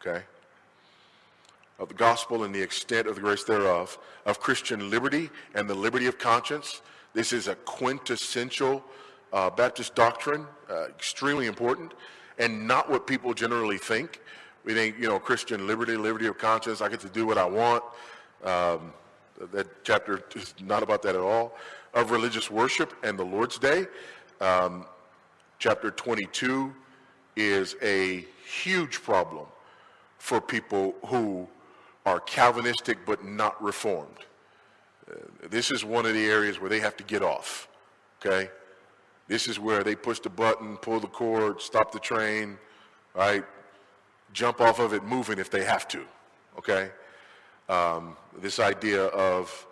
Okay? Of the gospel and the extent of the grace thereof, of Christian liberty and the liberty of conscience. This is a quintessential uh, Baptist doctrine, uh, extremely important, and not what people generally think. We think, you know, Christian liberty, liberty of conscience, I get to do what I want. Um, that chapter is not about that at all. Of religious worship and the Lord's Day, um, chapter 22 is a huge problem for people who are Calvinistic but not Reformed. Uh, this is one of the areas where they have to get off, okay? This is where they push the button, pull the cord, stop the train, right? Jump off of it, moving if they have to, okay? Um, this idea of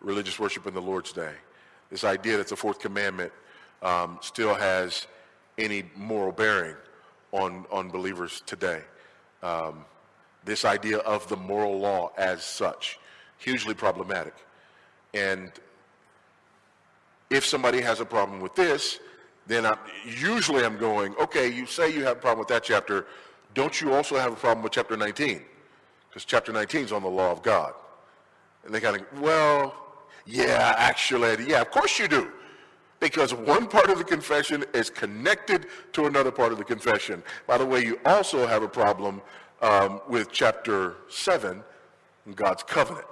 religious worship in the Lord's Day, this idea that the fourth commandment um, still has any moral bearing on, on believers today. Um, this idea of the moral law as such, hugely problematic. And if somebody has a problem with this, then I'm, usually I'm going, okay, you say you have a problem with that chapter. Don't you also have a problem with chapter 19? Because chapter 19 is on the law of God. And they kind of, well, yeah, actually, yeah, of course you do. Because one part of the confession is connected to another part of the confession. By the way, you also have a problem um, with chapter 7, God's covenant.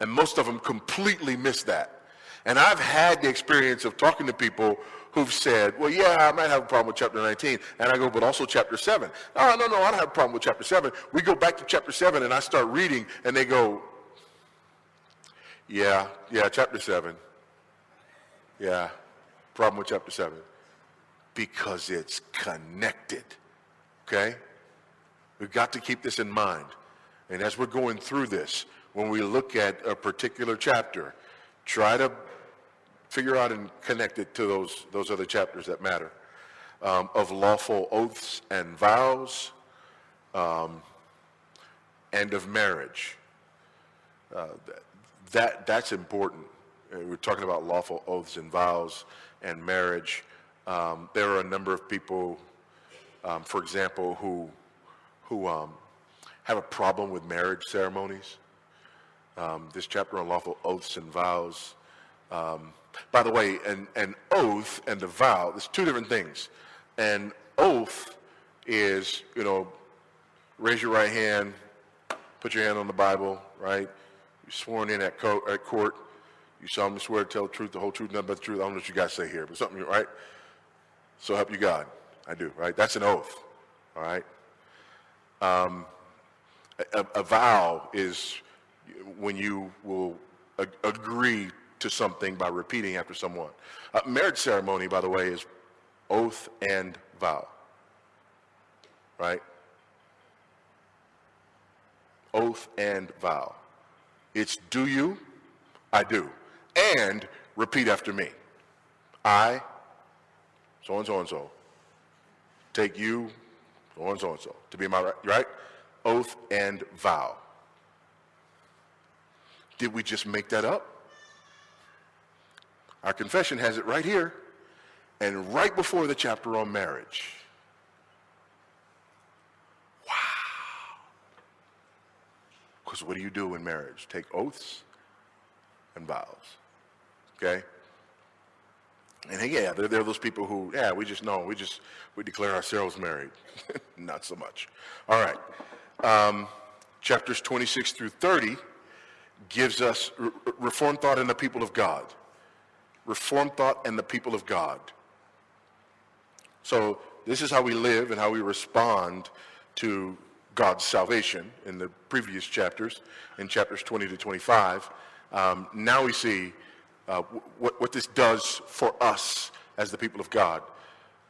And most of them completely miss that. And I've had the experience of talking to people who've said, well, yeah, I might have a problem with chapter 19. And I go, but also chapter 7. No, no, no, I don't have a problem with chapter 7. We go back to chapter 7 and I start reading and they go, yeah, yeah, chapter 7. Yeah, problem with chapter 7. Because it's connected. Okay? We've got to keep this in mind. And as we're going through this, when we look at a particular chapter, try to figure out and connect it to those, those other chapters that matter. Um, of lawful oaths and vows, um, and of marriage. Uh, that, that's important. Uh, we're talking about lawful oaths and vows and marriage. Um, there are a number of people, um, for example, who, who um, have a problem with marriage ceremonies. Um, this chapter on lawful oaths and vows. Um, by the way, an, an oath and a vow, there's two different things. An oath is, you know, raise your right hand, put your hand on the Bible, right? You're sworn in at, co- at court. You solemnly swear to tell the truth, the whole truth, nothing but the truth. I don't know what you guys say here, but something, right? So help you God. I do, right? That's an oath, all right? Um, a, a, vow is when you will agree to something by repeating after someone. A marriage ceremony, by the way, is oath and vow, right? Oath and vow. It's do you, I do, and repeat after me. I, so and so and so, take you, so and so and so, to be my right? Oath and vow. Did we just make that up? Our confession has it right here and right before the chapter on marriage. Wow. Because what do you do in marriage? Take oaths and vows. Okay? And yeah, there, there are those people who, yeah, we just know, we just, we declare ourselves married. Not so much. All right. Um, chapters 26 through 30 gives us re- reform thought in the people of God. Reform thought and the people of God. So this is how we live and how we respond to God's salvation in the previous chapters, in chapters 20 to 25. Um, now we see uh, what, what this does for us as the people of God.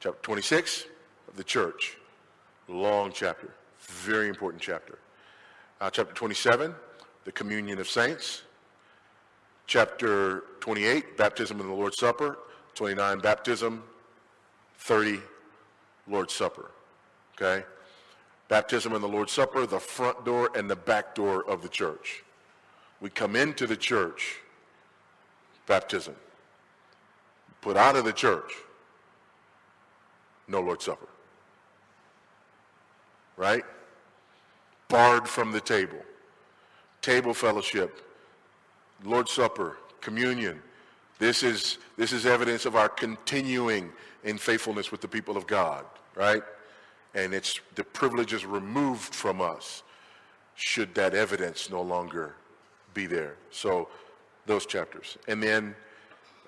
Chapter 26 of the church, long chapter, very important chapter. Uh, chapter 27, the communion of saints. Chapter 28, baptism and the Lord's Supper. 29, baptism. 30, Lord's Supper. Okay? Baptism and the Lord's Supper, the front door and the back door of the church. We come into the church, baptism. Put out of the church, no Lord's Supper. Right? Barred from the table. Table fellowship, Lord's Supper, communion. This is, this is evidence of our continuing in faithfulness with the people of God, right? and it's the privilege is removed from us should that evidence no longer be there. So those chapters. And then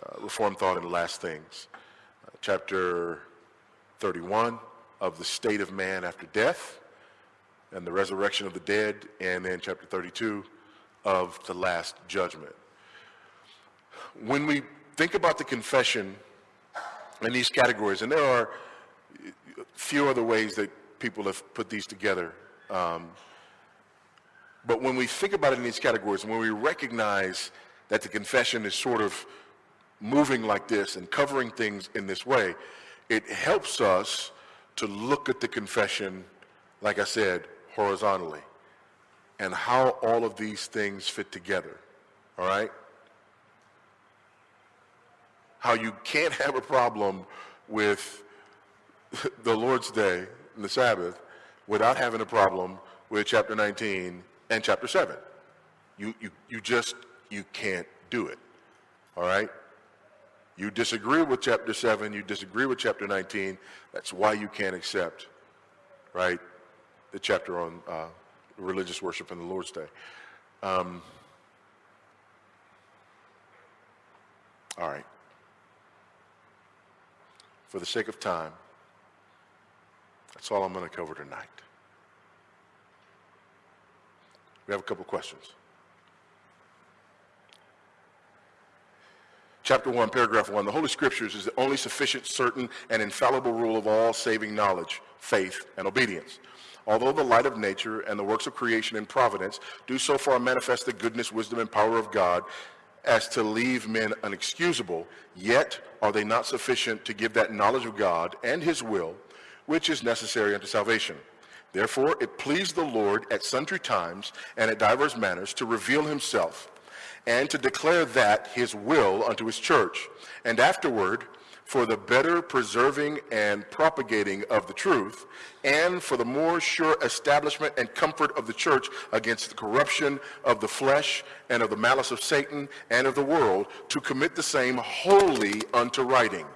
uh, Reform Thought and Last Things. Uh, chapter 31 of the state of man after death and the resurrection of the dead. And then chapter 32 of the last judgment. When we think about the confession in these categories, and there are a few other ways that people have put these together. Um, but when we think about it in these categories, when we recognize that the confession is sort of moving like this and covering things in this way, it helps us to look at the confession, like I said, horizontally, and how all of these things fit together, all right? How you can't have a problem with the Lord's Day and the Sabbath without having a problem with chapter 19 and chapter 7. You, you, you just, you can't do it. All right? You disagree with chapter 7, you disagree with chapter 19. That's why you can't accept, right, the chapter on uh, religious worship and the Lord's Day. Um, all right. For the sake of time, that's all I'm going to cover tonight. We have a couple questions. Chapter 1, paragraph 1. The Holy Scriptures is the only sufficient, certain, and infallible rule of all saving knowledge, faith, and obedience. Although the light of nature and the works of creation and providence do so far manifest the goodness, wisdom, and power of God as to leave men unexcusable, yet are they not sufficient to give that knowledge of God and his will which is necessary unto salvation. Therefore, it pleased the Lord at sundry times and at divers manners to reveal himself and to declare that his will unto his church. And afterward, for the better preserving and propagating of the truth, and for the more sure establishment and comfort of the church against the corruption of the flesh and of the malice of Satan and of the world, to commit the same wholly unto writing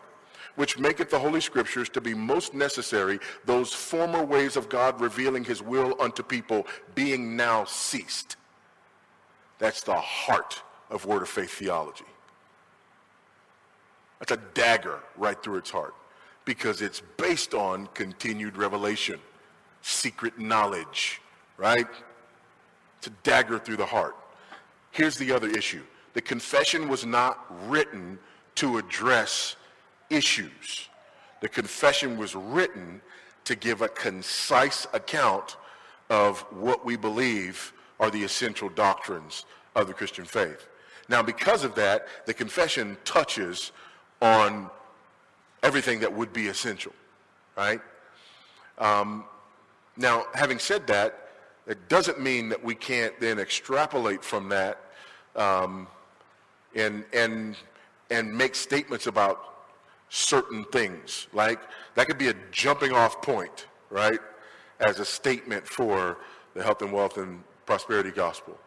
which maketh the Holy Scriptures to be most necessary, those former ways of God revealing his will unto people being now ceased. That's the heart of Word of Faith theology. That's a dagger right through its heart because it's based on continued revelation, secret knowledge, right? It's a dagger through the heart. Here's the other issue. The confession was not written to address issues. The confession was written to give a concise account of what we believe are the essential doctrines of the Christian faith. Now, because of that, the confession touches on everything that would be essential, right? Um, now, having said that, it doesn't mean that we can't then extrapolate from that um, and, and, and make statements about certain things. Like that could be a jumping off point, right? As a statement for the health and wealth and prosperity gospel.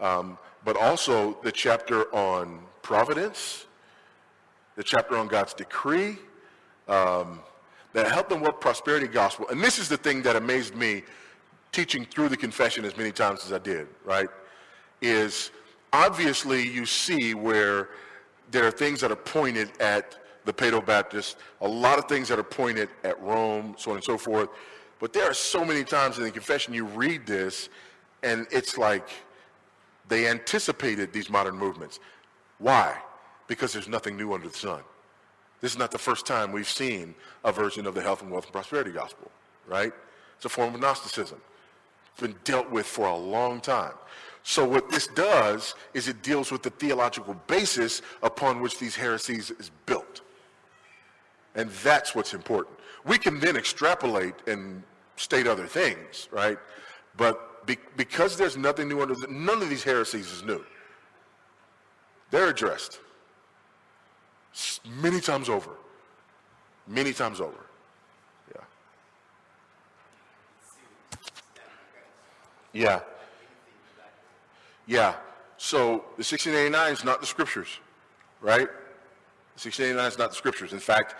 Um, but also the chapter on providence, the chapter on God's decree, um, the health and wealth prosperity gospel. And this is the thing that amazed me teaching through the confession as many times as I did, right? Is obviously you see where there are things that are pointed at the Paedo-Baptists, a lot of things that are pointed at Rome, so on and so forth. But there are so many times in the confession you read this, and it's like they anticipated these modern movements. Why? Because there's nothing new under the sun. This is not the first time we've seen a version of the health and wealth and prosperity gospel, right? It's a form of Gnosticism. It's been dealt with for a long time. So what this does is it deals with the theological basis upon which these heresies is built. And that's what's important. We can then extrapolate and state other things, right? But be, because there's nothing new under the, none of these heresies is new. They're addressed many times over. Many times over. Yeah. Yeah. Yeah. So the 1689 is not the scriptures, right? The 1689 is not the scriptures. In fact,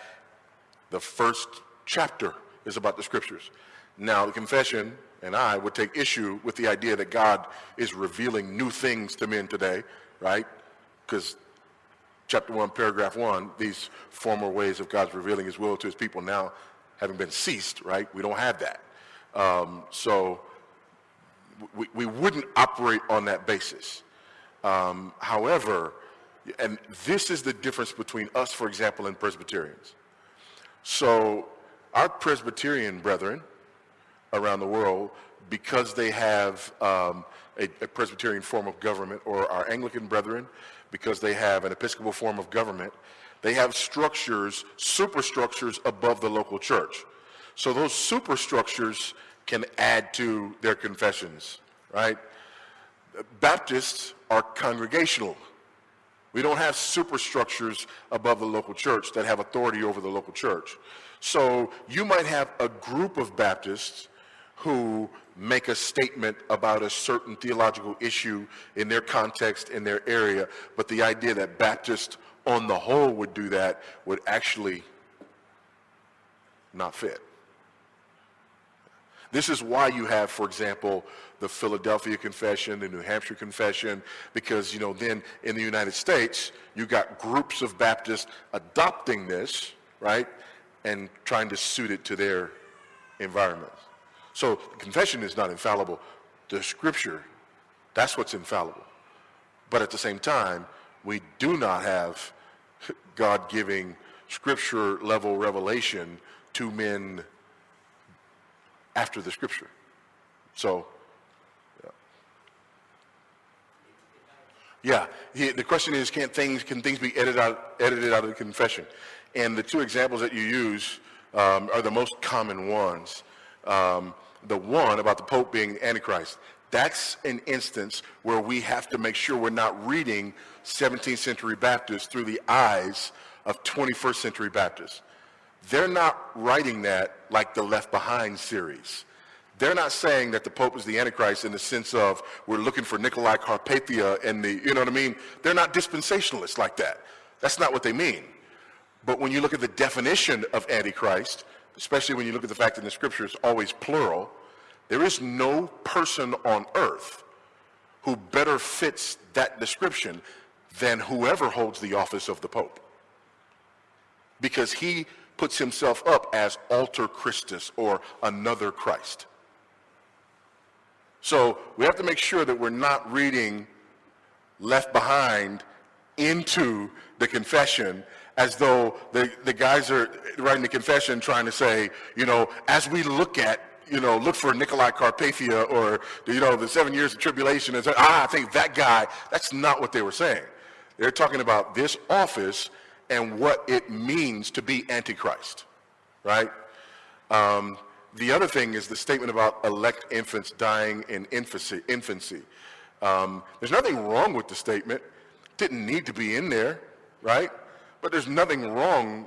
the first chapter is about the scriptures. Now, the confession and I would take issue with the idea that God is revealing new things to men today, right? Because chapter 1, paragraph 1, these former ways of God's revealing his will to his people now having been ceased, right? We don't have that. Um, so we, we wouldn't operate on that basis. Um, however, and this is the difference between us, for example, and Presbyterians. So our Presbyterian brethren around the world, because they have um, a, a, Presbyterian form of government, or our Anglican brethren, because they have an Episcopal form of government, they have structures, superstructures above the local church. So those superstructures can add to their confessions, right? Baptists are congregational. We don't have superstructures above the local church that have authority over the local church. So you might have a group of Baptists who make a statement about a certain theological issue in their context, in their area, but the idea that Baptists on the whole would do that would actually not fit. This is why you have, for example, the Philadelphia Confession, the New Hampshire Confession, because, you know, then in the United States, you got groups of Baptists adopting this, right, and trying to suit it to their environments. So the confession is not infallible. The scripture, that's what's infallible. But at the same time, we do not have God giving scripture level revelation to men after the scripture. So, yeah. yeah. the question is, can things can things be edited out edited out of the confession? And the two examples that you use um, are the most common ones. Um, the one about the Pope being Antichrist, that's an instance where we have to make sure we're not reading 17th century Baptists through the eyes of 21st century Baptists. They're not writing that like the Left Behind series. They're not saying that the Pope is the Antichrist in the sense of we're looking for Nicolae Carpathia and the, you know what I mean? They're not dispensationalists like that. That's not what they mean. But when you look at the definition of Antichrist, especially when you look at the fact that in the scripture it's always plural, there is no person on earth who better fits that description than whoever holds the office of the Pope. Because he puts himself up as alter Christus or another Christ. So we have to make sure that we're not reading left behind into the confession as though the, the guys are writing the confession trying to say, you know, as we look at, you know, look for Nicolae Carpathia or, you know, the seven years of tribulation, and say, ah, I think that guy, that's not what they were saying. They're talking about this office and what it means to be Antichrist, right? Um, the other thing is the statement about elect infants dying in infancy. infancy. Um, there's nothing wrong with the statement. Didn't need to be in there, right? But there's nothing wrong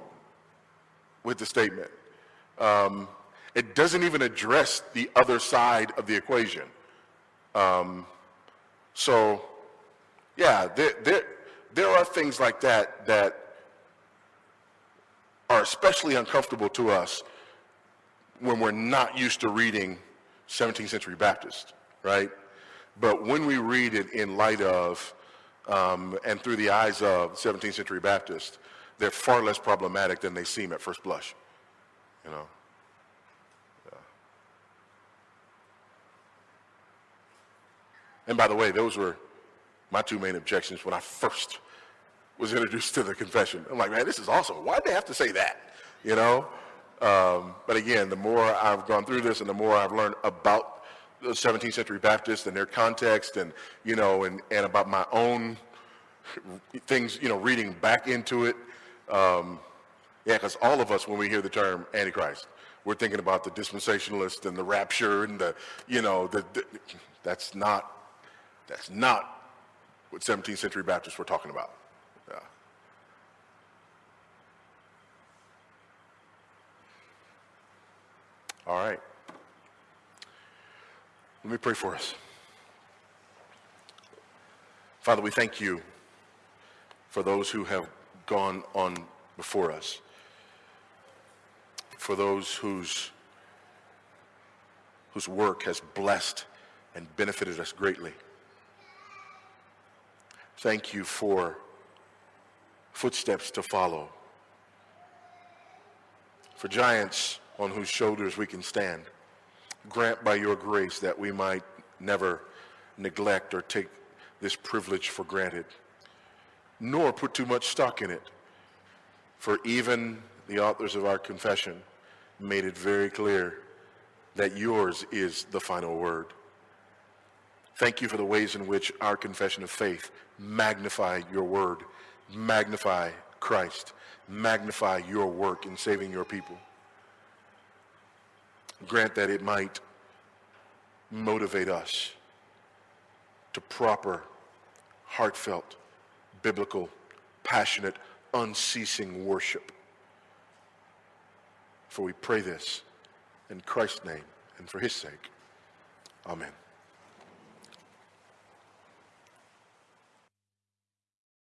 with the statement. Um, it doesn't even address the other side of the equation. Um, so, yeah, there, there, there are things like that that are especially uncomfortable to us when we're not used to reading 17th century Baptist, right? But when we read it in light of um, and through the eyes of 17th century Baptists, they're far less problematic than they seem at first blush, you know? Yeah. And by the way, those were my two main objections when I first was introduced to the confession. I'm like, man, this is awesome. Why'd they have to say that? You know? Um, but again, the more I've gone through this and the more I've learned about 17th century Baptists and their context and, you know, and, and about my own things, you know, reading back into it. Um, yeah, because all of us, when we hear the term Antichrist, we're thinking about the dispensationalist and the rapture and the, you know, the, the that's not, that's not what 17th century Baptists were talking about. All right. Let me pray for us. Father, we thank you for those who have gone on before us, for those whose, whose work has blessed and benefited us greatly. Thank you for footsteps to follow, for giants on whose shoulders we can stand. Grant by your grace that we might never neglect or take this privilege for granted, nor put too much stock in it. For even the authors of our confession made it very clear that yours is the final word. Thank you for the ways in which our confession of faith magnify your word, magnify Christ, magnify your work in saving your people. Grant that it might motivate us to proper, heartfelt, biblical, passionate, unceasing worship. For we pray this in Christ's name and for his sake. Amen.